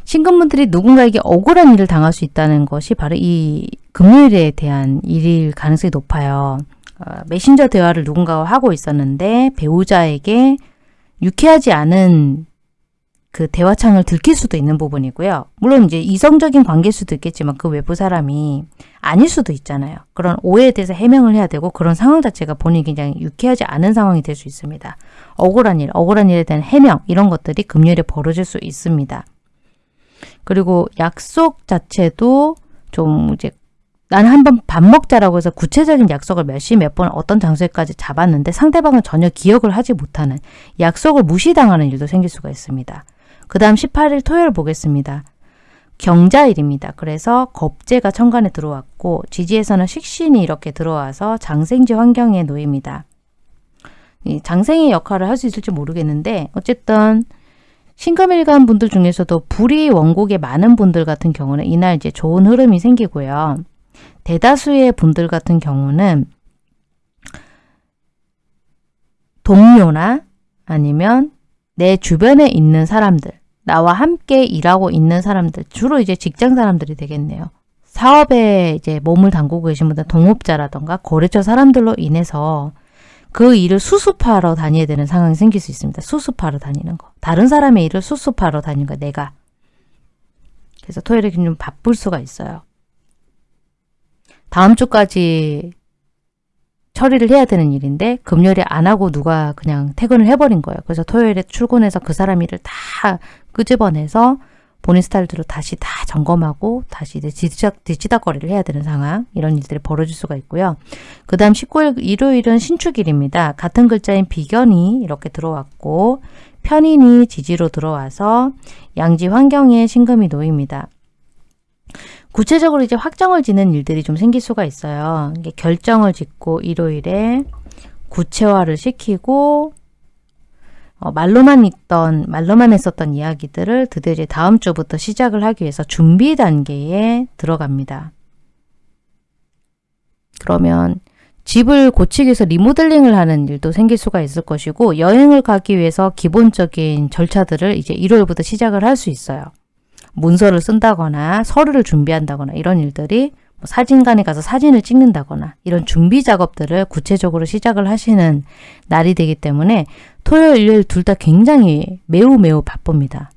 신금분들이 누군가에게 억울한 일을 당할 수 있다는 것이 바로 이 금요일에 대한 일일 가능성이 높아요. 어, 메신저 대화를 누군가와 하고 있었는데 배우자에게 유쾌하지 않은 그 대화창을 들킬 수도 있는 부분이고요. 물론 이제 이성적인 관계일 수도 있겠지만 그 외부 사람이 아닐 수도 있잖아요. 그런 오해에 대해서 해명을 해야 되고 그런 상황 자체가 본인이 굉장히 유쾌하지 않은 상황이 될 수 있습니다. 억울한 일, 억울한 일에 대한 해명 이런 것들이 금요일에 벌어질 수 있습니다. 그리고 약속 자체도 좀 이제 나는 한번 밥 먹자라고 해서 구체적인 약속을 몇 시 몇 번 어떤 장소에까지 잡았는데 상대방은 전혀 기억을 하지 못하는 약속을 무시당하는 일도 생길 수가 있습니다. 그 다음 18일 토요일 보겠습니다. 경자일입니다. 그래서 겁재가 천간에 들어왔고 지지에서는 식신이 이렇게 들어와서 장생지 환경에 놓입니다. 이 장생의 역할을 할 수 있을지 모르겠는데 어쨌든 신금일간 분들 중에서도 불이 원곡에 많은 분들 같은 경우는 이날 이제 좋은 흐름이 생기고요. 대다수의 분들 같은 경우는 동료나 아니면 내 주변에 있는 사람들, 나와 함께 일하고 있는 사람들, 주로 이제 직장 사람들이 되겠네요. 사업에 이제 몸을 담그고 계신 분들, 동업자라던가 거래처 사람들로 인해서 그 일을 수습하러 다녀야 되는 상황이 생길 수 있습니다. 수습하러 다니는 거. 다른 사람의 일을 수습하러 다니는 거, 내가. 그래서 토요일에 좀 바쁠 수가 있어요. 다음 주까지 처리를 해야 되는 일인데 금요일에 안 하고 누가 그냥 퇴근을 해버린 거예요. 그래서 토요일에 출근해서 그 사람 일을 다 끄집어내서 본인 스타일대로 다시 다 점검하고 다시 이제 뒤치닥, 뒤치닥거리를 해야 되는 상황 이런 일들이 벌어질 수가 있고요. 그 다음 19일 일요일은 신축일입니다. 같은 글자인 비견이 이렇게 들어왔고 편인이 지지로 들어와서 양지 환경에 신금이 놓입니다. 구체적으로 이제 확정을 짓는 일들이 좀 생길 수가 있어요. 결정을 짓고 일요일에 구체화를 시키고 어, 말로만 있던 말로만 했었던 이야기들을 드디어 이제 다음 주부터 시작을 하기 위해서 준비 단계에 들어갑니다. 그러면 집을 고치기 위해서 리모델링을 하는 일도 생길 수가 있을 것이고 여행을 가기 위해서 기본적인 절차들을 이제 1월부터 시작을 할 수 있어요. 문서를 쓴다거나 서류를 준비한다거나 이런 일들이 뭐 사진관에 가서 사진을 찍는다거나 이런 준비 작업들을 구체적으로 시작을 하시는 날이 되기 때문에 토요일, 일요일 둘 다 굉장히 매우 매우 바쁩니다.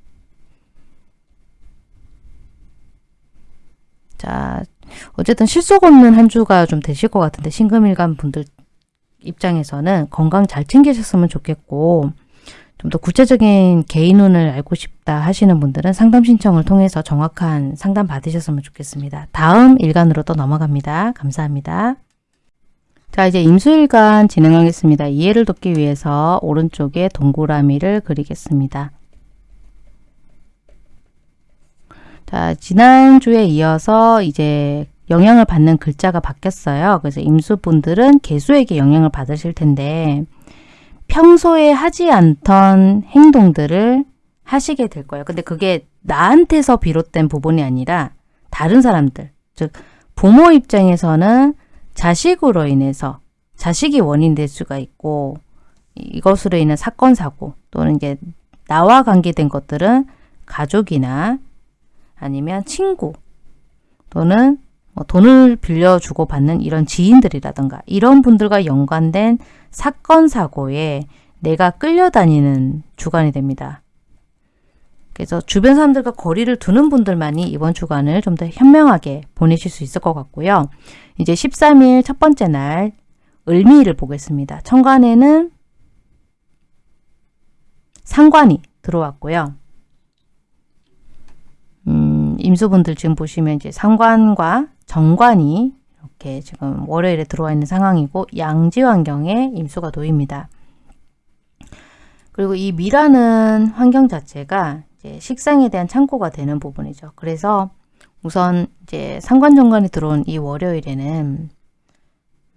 자, 어쨌든 실속 없는 한 주가 좀 되실 것 같은데 신금일간 분들 입장에서는 건강 잘 챙기셨으면 좋겠고 좀 더 구체적인 개인운을 알고 싶다 하시는 분들은 상담 신청을 통해서 정확한 상담 받으셨으면 좋겠습니다. 다음 일간으로 또 넘어갑니다. 감사합니다. 자 이제 임수일간 진행하겠습니다. 이해를 돕기 위해서 오른쪽에 동그라미를 그리겠습니다. 자 지난주에 이어서 이제 영향을 받는 글자가 바뀌었어요. 그래서 임수분들은 개수에게 영향을 받으실 텐데 평소에 하지 않던 행동들을 하시게 될 거예요. 근데 그게 나한테서 비롯된 부분이 아니라 다른 사람들, 즉 부모 입장에서는 자식으로 인해서 자식이 원인 될 수가 있고 이것으로 인한 사건 사고 또는 이게 나와 관계된 것들은 가족이나 아니면 친구 또는 뭐 돈을 빌려주고 받는 이런 지인들이라든가 이런 분들과 연관된 사건 사고에 내가 끌려다니는 주간이 됩니다. 그래서 주변 사람들과 거리를 두는 분들만이 이번 주간을 좀 더 현명하게 보내실 수 있을 것 같고요. 이제 13일 첫 번째 날 을미를 보겠습니다. 천간에는 상관이 들어왔고요. 음, 임수분들 지금 보시면 이제 상관과 정관이 이렇게 지금 월요일에 들어와 있는 상황이고 양지 환경에 임수가 놓입니다. 그리고 이 미라는 환경 자체가 이제 식상에 대한 창고가 되는 부분이죠. 그래서 우선 이제 상관 정관이 들어온 이 월요일에는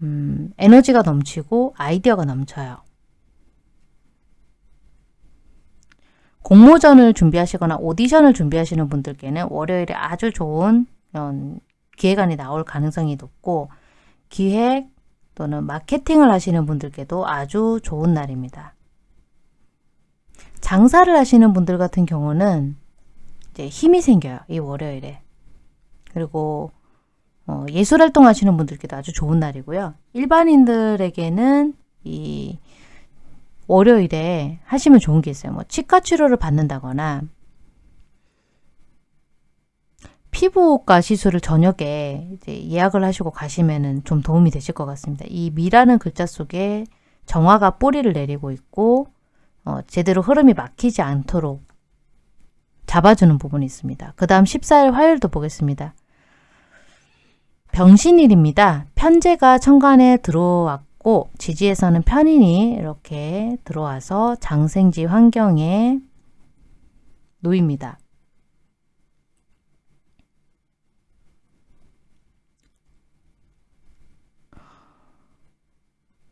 음, 에너지가 넘치고 아이디어가 넘쳐요. 공모전을 준비하시거나 오디션을 준비하시는 분들께는 월요일에 아주 좋은 기획안이 나올 가능성이 높고 기획 또는 마케팅을 하시는 분들께도 아주 좋은 날입니다. 장사를 하시는 분들 같은 경우는 이제 힘이 생겨요. 이 월요일에. 그리고 어, 예술활동 하시는 분들께도 아주 좋은 날이고요. 일반인들에게는 이 월요일에 하시면 좋은 게 있어요. 뭐 치과 치료를 받는다거나 피부과 시술을 저녁에 이제 예약을 하시고 가시면은 좀 도움이 되실 것 같습니다. 이 미라는 글자 속에 정화가 뿌리를 내리고 있고 어, 제대로 흐름이 막히지 않도록 잡아주는 부분이 있습니다. 그 다음 14일 화요일도 보겠습니다. 병신일입니다. 편제가 천간에 들어왔고 지지에서는 편인이 이렇게 들어와서 장생지 환경에 놓입니다.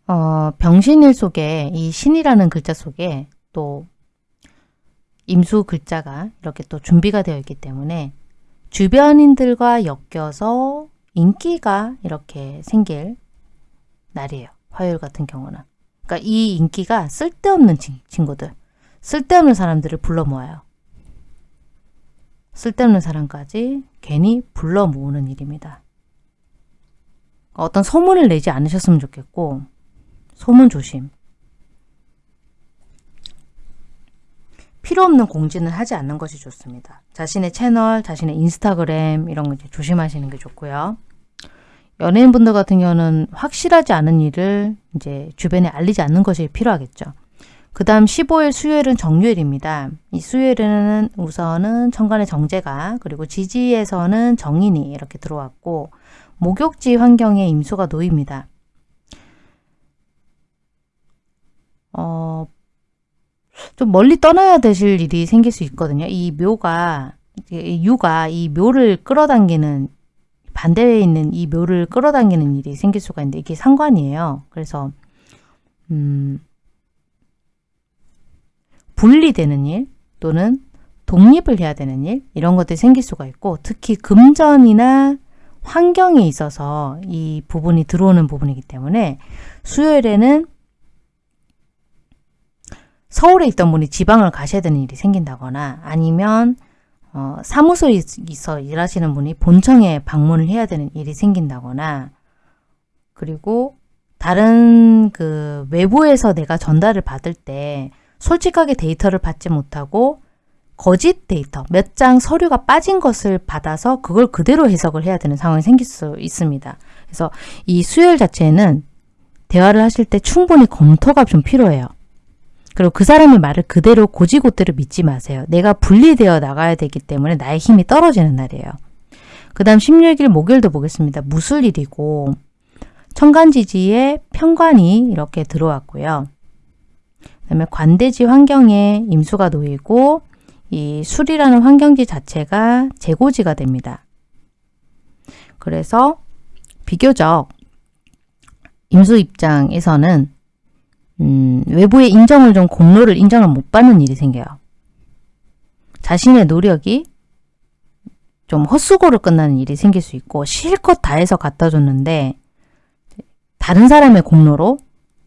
어, 병신일 속에 이 신이라는 글자 속에 또 임수 글자가 이렇게 또 준비가 되어 있기 때문에 주변인들과 엮여서 인기가 이렇게 생길 날이에요. 화요일 같은 경우는. 그러니까 이 인기가 쓸데없는 친구들, 쓸데없는 사람들을 불러 모아요. 쓸데없는 사람까지 괜히 불러 모으는 일입니다. 어떤 소문을 내지 않으셨으면 좋겠고 소문 조심. 필요 없는 공지는 하지 않는 것이 좋습니다. 자신의 채널, 자신의 인스타그램 이런 거 이제 조심하시는 게 좋고요. 연예인분들 같은 경우는 확실하지 않은 일을 이제 주변에 알리지 않는 것이 필요하겠죠. 그 다음 15일 수요일은 정유일입니다. 이 수요일에는 우선은 천간의 정제가 그리고 지지에서는 정인이 이렇게 들어왔고 목욕지 환경에 임수가 놓입니다. 어, 좀 멀리 떠나야 되실 일이 생길 수 있거든요. 이 묘가 유가 이 묘를 끌어당기는 반대에 있는 이 묘를 끌어당기는 일이 생길 수가 있는데 이게 상관이에요. 그래서 음, 분리되는 일 또는 독립을 해야 되는 일 이런 것들이 생길 수가 있고 특히 금전이나 환경에 있어서 이 부분이 들어오는 부분이기 때문에 수요일에는 서울에 있던 분이 지방을 가셔야 되는 일이 생긴다거나 아니면 어, 사무소에 있어 일하시는 분이 본청에 방문을 해야 되는 일이 생긴다거나 그리고 다른 그 외부에서 내가 전달을 받을 때 솔직하게 데이터를 받지 못하고 거짓 데이터, 몇 장 서류가 빠진 것을 받아서 그걸 그대로 해석을 해야 되는 상황이 생길 수 있습니다. 그래서 이 수요일 자체는 대화를 하실 때 충분히 검토가 좀 필요해요. 그리고 그 사람의 말을 그대로 고지고대로 믿지 마세요. 내가 분리되어 나가야 되기 때문에 나의 힘이 떨어지는 날이에요. 그 다음 16일 목요일도 보겠습니다. 무술일이고 천간지지에 편관이 이렇게 들어왔고요. 그 다음에 관대지 환경에 임수가 놓이고 이 술이라는 환경지 자체가 재고지가 됩니다. 그래서 비교적 임수 입장에서는 음, 외부의 인정을 좀 공로를 인정을 못 받는 일이 생겨요. 자신의 노력이 좀 헛수고로 끝나는 일이 생길 수 있고 실컷 다해서 갖다 줬는데 다른 사람의 공로로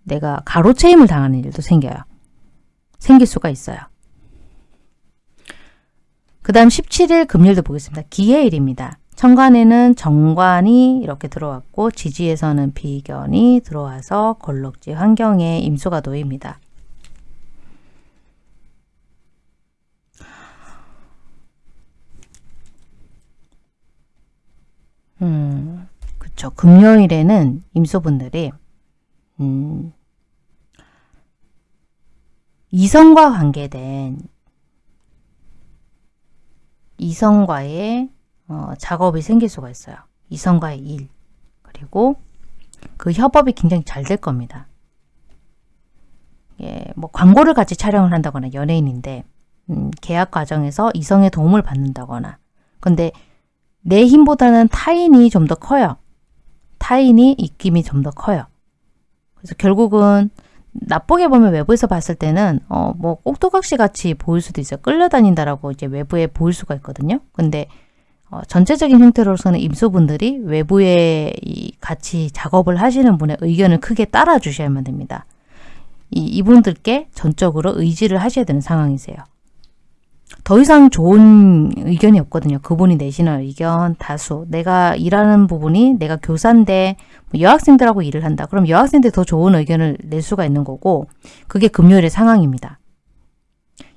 내가 가로채임을 당하는 일도 생겨요. 생길 수가 있어요. 그 다음 17일 금요일도 보겠습니다. 기해일입니다. 천간에는 정관이 이렇게 들어왔고 지지에서는 비견이 들어와서 걸럭지 환경에 임수가 놓입니다. 음, 그쵸. 금요일에는 임수분들이 음, 이성과 관계된 이성과의 어, 작업이 생길 수가 있어요. 이성과의 일 그리고 그 협업이 굉장히 잘 될 겁니다. 예, 뭐 광고를 같이 촬영을 한다거나 연예인인데 음, 계약 과정에서 이성의 도움을 받는다거나 근데 내 힘보다는 타인이 좀 더 커요. 타인이 입김이 좀 더 커요. 그래서 결국은 나쁘게 보면 외부에서 봤을 때는 어 뭐 꼭두각시 같이 보일 수도 있어요. 끌려다닌다라고 이제 외부에 보일 수가 있거든요. 근데 어, 전체적인 형태로서는 임소분들이 외부에 이 같이 작업을 하시는 분의 의견을 크게 따라 주셔야만 됩니다. 이, 이분들께 전적으로 의지를 하셔야 되는 상황이세요. 더 이상 좋은 의견이 없거든요. 그분이 내시는 의견 다수. 내가 일하는 부분이 내가 교사인데 뭐 여학생들하고 일을 한다. 그럼 여학생들 더 좋은 의견을 낼 수가 있는 거고 그게 금요일의 상황입니다.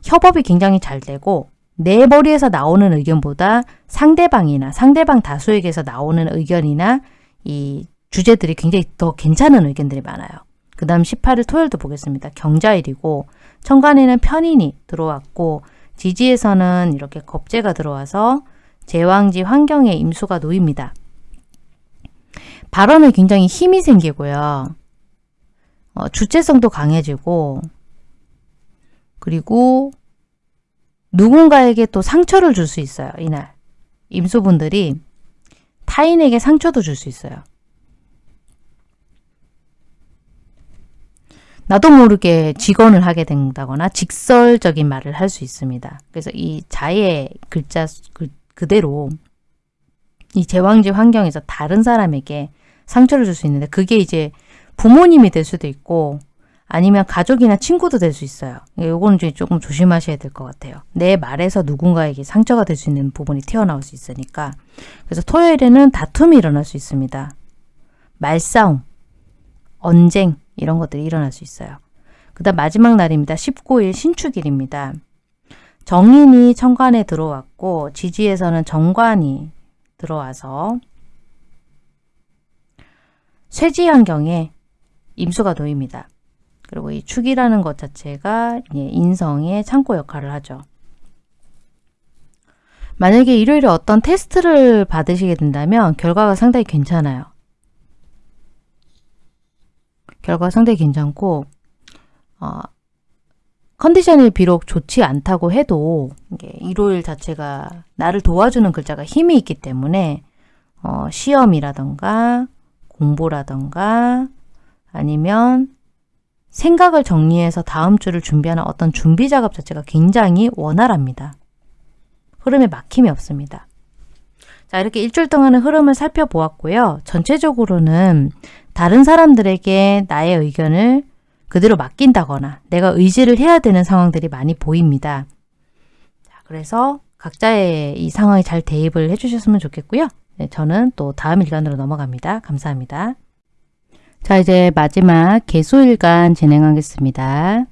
협업이 굉장히 잘 되고 내 머리에서 나오는 의견보다 상대방이나 상대방 다수에게서 나오는 의견이나 이 주제들이 굉장히 더 괜찮은 의견들이 많아요. 그 다음 18일 토요일도 보겠습니다. 경자일이고 천간에는 편인이 들어왔고 지지에서는 이렇게 겁재가 들어와서 제왕지 환경에 임수가 놓입니다. 발언에 굉장히 힘이 생기고요. 어, 주체성도 강해지고 그리고 누군가에게 또 상처를 줄 수 있어요. 이날. 임수분들이 타인에게 상처도 줄 수 있어요. 나도 모르게 직언을 하게 된다거나 직설적인 말을 할 수 있습니다. 그래서 이 자의 글자 그, 그대로 이 제왕지 환경에서 다른 사람에게 상처를 줄 수 있는데 그게 이제 부모님이 될 수도 있고 아니면 가족이나 친구도 될 수 있어요. 요거는 조금 조심하셔야 될 것 같아요. 내 말에서 누군가에게 상처가 될 수 있는 부분이 튀어나올 수 있으니까. 그래서 토요일에는 다툼이 일어날 수 있습니다. 말싸움, 언쟁 이런 것들이 일어날 수 있어요. 그 다음 마지막 날입니다. 19일 신축일입니다. 정인이 천간에 들어왔고 지지에서는 정관이 들어와서 쇠지 환경에 임수가 놓입니다. 그리고 이 축이라는 것 자체가 인성의 창고 역할을 하죠. 만약에 일요일에 어떤 테스트를 받으시게 된다면 결과가 상당히 괜찮아요. 결과가 상당히 괜찮고 어, 컨디션이 비록 좋지 않다고 해도 일요일 자체가 나를 도와주는 글자가 힘이 있기 때문에 어, 시험이라던가 공부라던가 아니면 생각을 정리해서 다음 주를 준비하는 어떤 준비 작업 자체가 굉장히 원활합니다. 흐름에 막힘이 없습니다. 자 이렇게 일주일 동안의 흐름을 살펴보았고요. 전체적으로는 다른 사람들에게 나의 의견을 그대로 맡긴다거나 내가 의지를 해야 되는 상황들이 많이 보입니다. 자, 그래서 각자의 이 상황에 잘 대입을 해주셨으면 좋겠고요. 네, 저는 또 다음 일간으로 넘어갑니다. 감사합니다. 자 이제 마지막 개수일간 진행하겠습니다.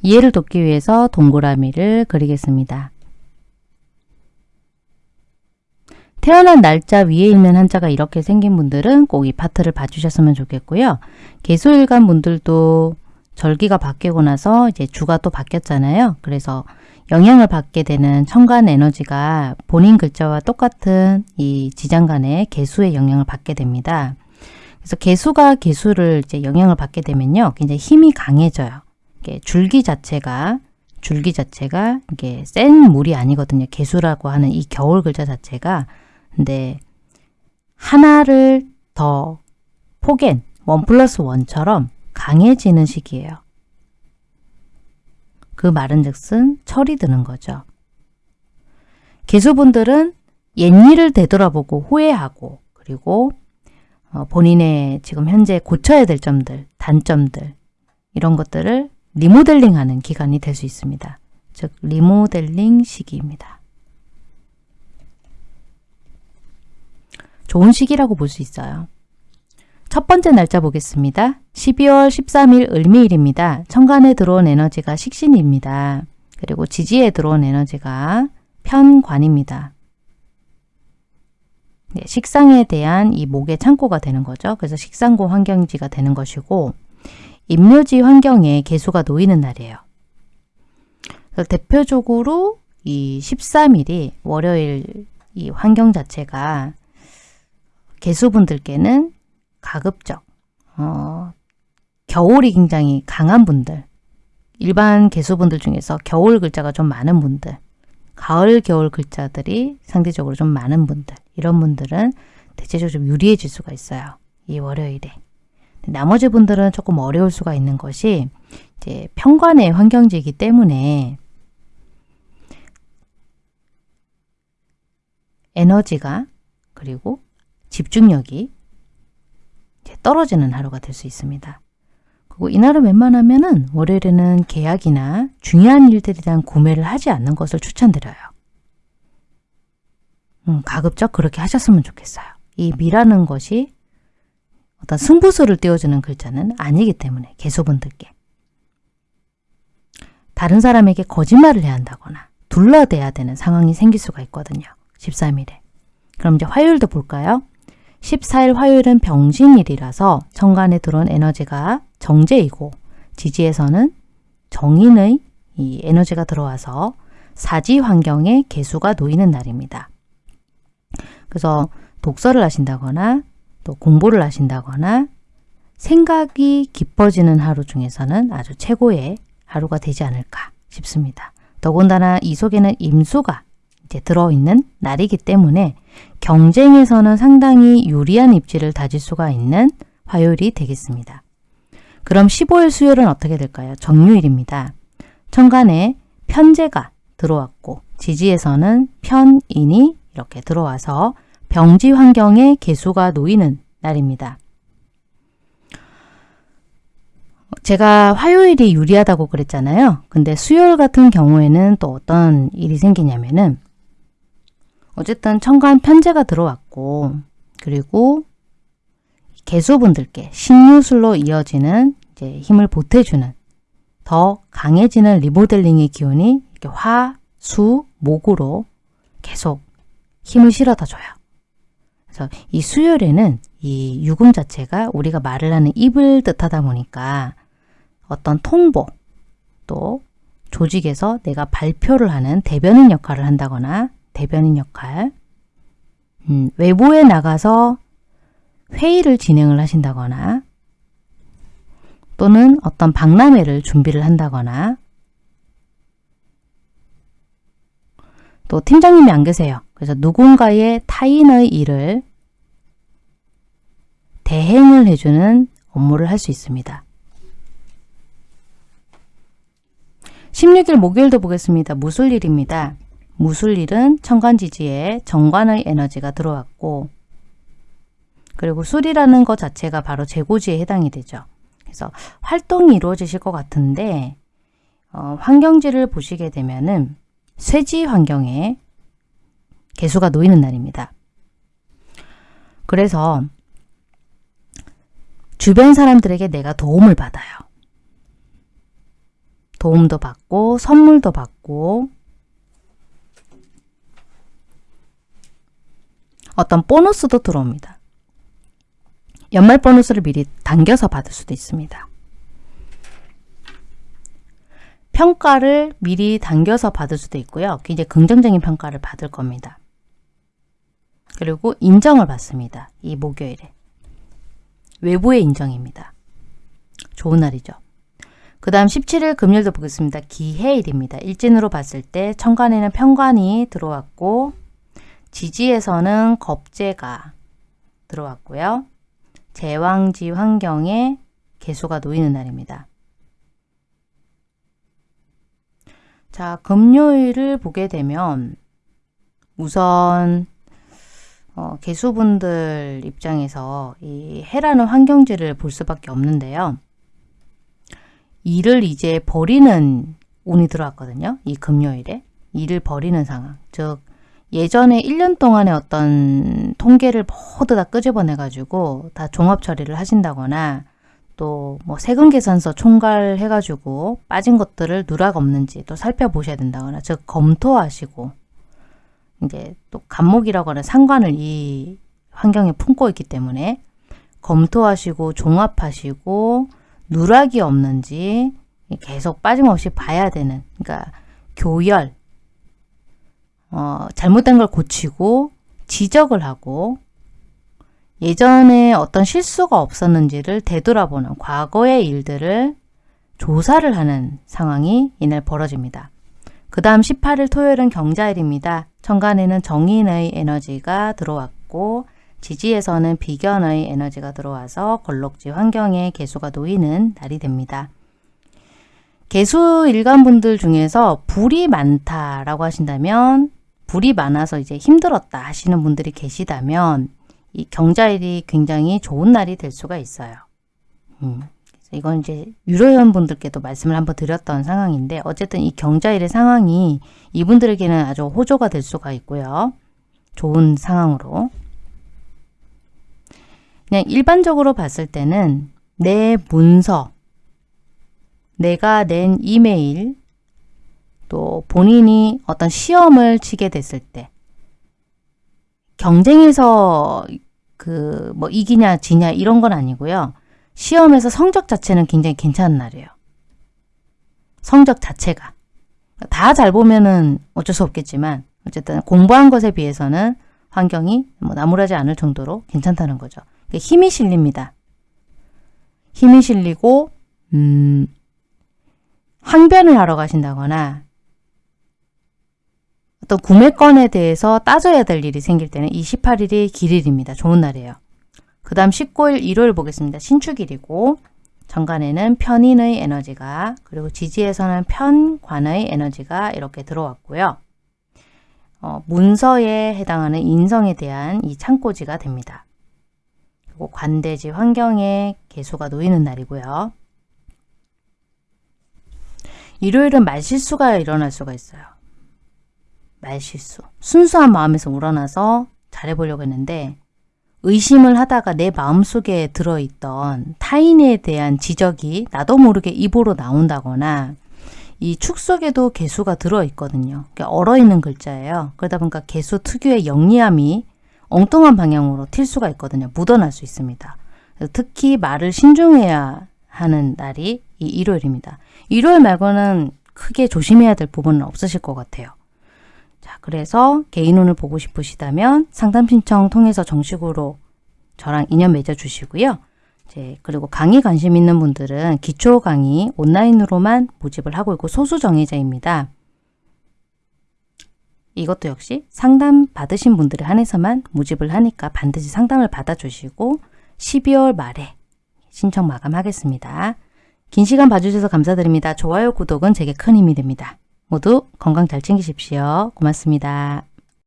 이해를 돕기 위해서 동그라미를 그리겠습니다. 태어난 날짜 위에 있는 한자가 이렇게 생긴 분들은 꼭 이 파트를 봐주셨으면 좋겠고요. 개수일간 분들도 절기가 바뀌고 나서 이제 주가 또 바뀌었잖아요. 그래서 영향을 받게 되는 천간 에너지가 본인 글자와 똑같은 이 지장간의 개수의 영향을 받게 됩니다. 그래서 개수가 개수를 이제 영향을 받게 되면요. 굉장히 힘이 강해져요. 줄기 자체가 줄기 자체가 이게 센 물이 아니거든요. 개수라고 하는 이 겨울 글자 자체가 근데 하나를 더 포갠 원 플러스 원처럼 강해지는 시기예요. 그 말은 즉슨 철이 드는 거죠. 개수분들은 옛 일을 되돌아보고 후회하고 그리고 어, 본인의 지금 현재 고쳐야 될 점들, 단점들 이런 것들을 리모델링하는 기간이 될 수 있습니다. 즉 리모델링 시기입니다. 좋은 시기라고 볼 수 있어요. 첫 번째 날짜 보겠습니다. 12월 13일 을미일입니다. 천간에 들어온 에너지가 식신입니다. 그리고 지지에 들어온 에너지가 편관입니다. 네, 식상에 대한 이 목의 창고가 되는 거죠. 그래서 식상고 환경지가 되는 것이고 임묘지 환경에 개수가 놓이는 날이에요. 대표적으로 이 13일이 월요일 이 환경 자체가 개수분들께는 가급적 어, 겨울이 굉장히 강한 분들 일반 개수분들 중에서 겨울 글자가 좀 많은 분들 가을 겨울 글자들이 상대적으로 좀 많은 분들 이런 분들은 대체적으로 좀 유리해질 수가 있어요. 이 월요일에. 나머지 분들은 조금 어려울 수가 있는 것이 이제 평관의 환경지이기 때문에 에너지가 그리고 집중력이 떨어지는 하루가 될 수 있습니다. 그리고 이날은 웬만하면 은 월요일에는 계약이나 중요한 일들에 대한 구매를 하지 않는 것을 추천드려요. 음, 가급적 그렇게 하셨으면 좋겠어요. 이 미라는 것이 어떤 승부수를 띄워주는 글자는 아니기 때문에 개수분들께 다른 사람에게 거짓말을 해야 한다거나 둘러대야 되는 상황이 생길 수가 있거든요. 13일에. 그럼 이제 화요일도 볼까요? 14일 화요일은 병신일이라서 천간에 들어온 에너지가 정제이고 지지에서는 정인의 이 에너지가 들어와서 사지 환경에 개수가 놓이는 날입니다. 그래서 독서를 하신다거나 또 공부를 하신다거나 생각이 깊어지는 하루 중에서는 아주 최고의 하루가 되지 않을까 싶습니다. 더군다나 이 속에는 임수가 이제 들어있는 날이기 때문에 경쟁에서는 상당히 유리한 입지를 다질 수가 있는 화요일이 되겠습니다. 그럼 15일 수요일은 어떻게 될까요? 정유일입니다. 천간에 편제가 들어왔고 지지에서는 편인이 이렇게 들어와서 병지 환경에 개수가 놓이는 날입니다. 제가 화요일이 유리하다고 그랬잖아요. 근데 수요일 같은 경우에는 또 어떤 일이 생기냐면은 어쨌든 천간 편제가 들어왔고 그리고 개수분들께 신유술로 이어지는 이제 힘을 보태주는 더 강해지는 리모델링의 기운이 화, 수, 목으로 계속 힘을 실어다 줘요. 그래서 이 수요일에는 이 유금 자체가 우리가 말을 하는 입을 뜻하다 보니까 어떤 통보 또 조직에서 내가 발표를 하는 대변인 역할을 한다거나 대변인 역할 음, 외부에 나가서 회의를 진행을 하신다거나 또는 어떤 박람회를 준비를 한다거나 또 팀장님이 안 계세요. 그래서 누군가의 타인의 일을 대행을 해주는 업무를 할 수 있습니다. 16일 목요일도 보겠습니다. 무술일입니다. 무술일은 천간지지에 정관의 에너지가 들어왔고 그리고 술이라는 것 자체가 바로 재고지에 해당이 되죠. 그래서 활동이 이루어지실 것 같은데 어, 환경지를 보시게 되면은 쇠지 환경에 개수가 놓이는 날입니다. 그래서 주변 사람들에게 내가 도움을 받아요. 도움도 받고 선물도 받고 어떤 보너스도 들어옵니다. 연말 보너스를 미리 당겨서 받을 수도 있습니다. 평가를 미리 당겨서 받을 수도 있고요. 굉장히 긍정적인 평가를 받을 겁니다. 그리고 인정을 받습니다. 이 목요일에. 외부의 인정입니다. 좋은 날이죠. 그 다음 17일 금요일도 보겠습니다. 기해일입니다. 일진으로 봤을 때 천간에는 편관이 들어왔고 지지에서는 겁재가 들어왔고요. 제왕지 환경에 개수가 놓이는 날입니다. 자, 금요일을 보게 되면 우선 어, 개수분들 입장에서 이 해라는 환경지를 볼 수밖에 없는데요. 일을 이제 버리는 운이 들어왔거든요. 이 금요일에. 일을 버리는 상황. 즉 예전에 1년 동안의 어떤 통계를 모두 다 끄집어내가지고 다 종합 처리를 하신다거나 또 뭐 세금 계산서 총괄 해가지고 빠진 것들을 누락 없는지 또 살펴보셔야 된다거나 즉 검토하시고 이제 또 감목이라거나 상관을 이 환경에 품고 있기 때문에 검토하시고 종합하시고 누락이 없는지 계속 빠짐없이 봐야 되는 그러니까 교열 어, 잘못된 걸 고치고 지적을 하고 예전에 어떤 실수가 없었는지를 되돌아보는 과거의 일들을 조사를 하는 상황이 이날 벌어집니다. 그 다음 18일 토요일은 경자일입니다. 천간에는 정인의 에너지가 들어왔고 지지에서는 비견의 에너지가 들어와서 걸록지 환경에 개수가 놓이는 날이 됩니다. 개수 일간분들 중에서 불이 많다라고 하신다면 불이 많아서 이제 힘들었다 하시는 분들이 계시다면 이 경자일이 굉장히 좋은 날이 될 수가 있어요. 음. 이건 이제 유료회원 분들께도 말씀을 한번 드렸던 상황인데 어쨌든 이 경자일의 상황이 이분들에게는 아주 호조가 될 수가 있고요. 좋은 상황으로. 그냥 일반적으로 봤을 때는 내 문서, 내가 낸 이메일, 또 본인이 어떤 시험을 치게 됐을 때 경쟁에서 그 뭐 이기냐 지냐 이런 건 아니고요. 시험에서 성적 자체는 굉장히 괜찮은 날이에요. 성적 자체가. 다 잘 보면은 어쩔 수 없겠지만 어쨌든 공부한 것에 비해서는 환경이 뭐 나무라지 않을 정도로 괜찮다는 거죠. 그러니까 힘이 실립니다. 힘이 실리고 음, 항변을 하러 가신다거나 어떤 구매건에 대해서 따져야 될 일이 생길 때는 28일이 길일입니다. 좋은 날이에요. 그 다음 19일 일요일 보겠습니다. 신축일이고 정관에는 편인의 에너지가 그리고 지지에서는 편관의 에너지가 이렇게 들어왔고요. 어, 문서에 해당하는 인성에 대한 이 창고지가 됩니다. 그리고 관대지 환경에 개수가 놓이는 날이고요. 일요일은 말실수가 일어날 수가 있어요. 말실수. 순수한 마음에서 우러나서 잘해보려고 했는데 의심을 하다가 내 마음속에 들어있던 타인에 대한 지적이 나도 모르게 입으로 나온다거나 이 축 속에도 개수가 들어있거든요. 얼어있는 글자예요. 그러다 보니까 개수 특유의 영리함이 엉뚱한 방향으로 튈 수가 있거든요. 묻어날 수 있습니다. 특히 말을 신중해야 하는 날이 이 일요일입니다. 일요일 말고는 크게 조심해야 될 부분은 없으실 것 같아요. 자, 그래서 개인운을 보고 싶으시다면 상담 신청 통해서 정식으로 저랑 인연 맺어 주시고요. 이제 그리고 강의 관심 있는 분들은 기초 강의 온라인으로만 모집을 하고 있고 소수 정예자입니다. 이것도 역시 상담 받으신 분들에 한해서만 모집을 하니까 반드시 상담을 받아주시고 12월 말에 신청 마감하겠습니다. 긴 시간 봐주셔서 감사드립니다. 좋아요, 구독은 제게 큰 힘이 됩니다. 모두 건강 잘 챙기십시오. 고맙습니다.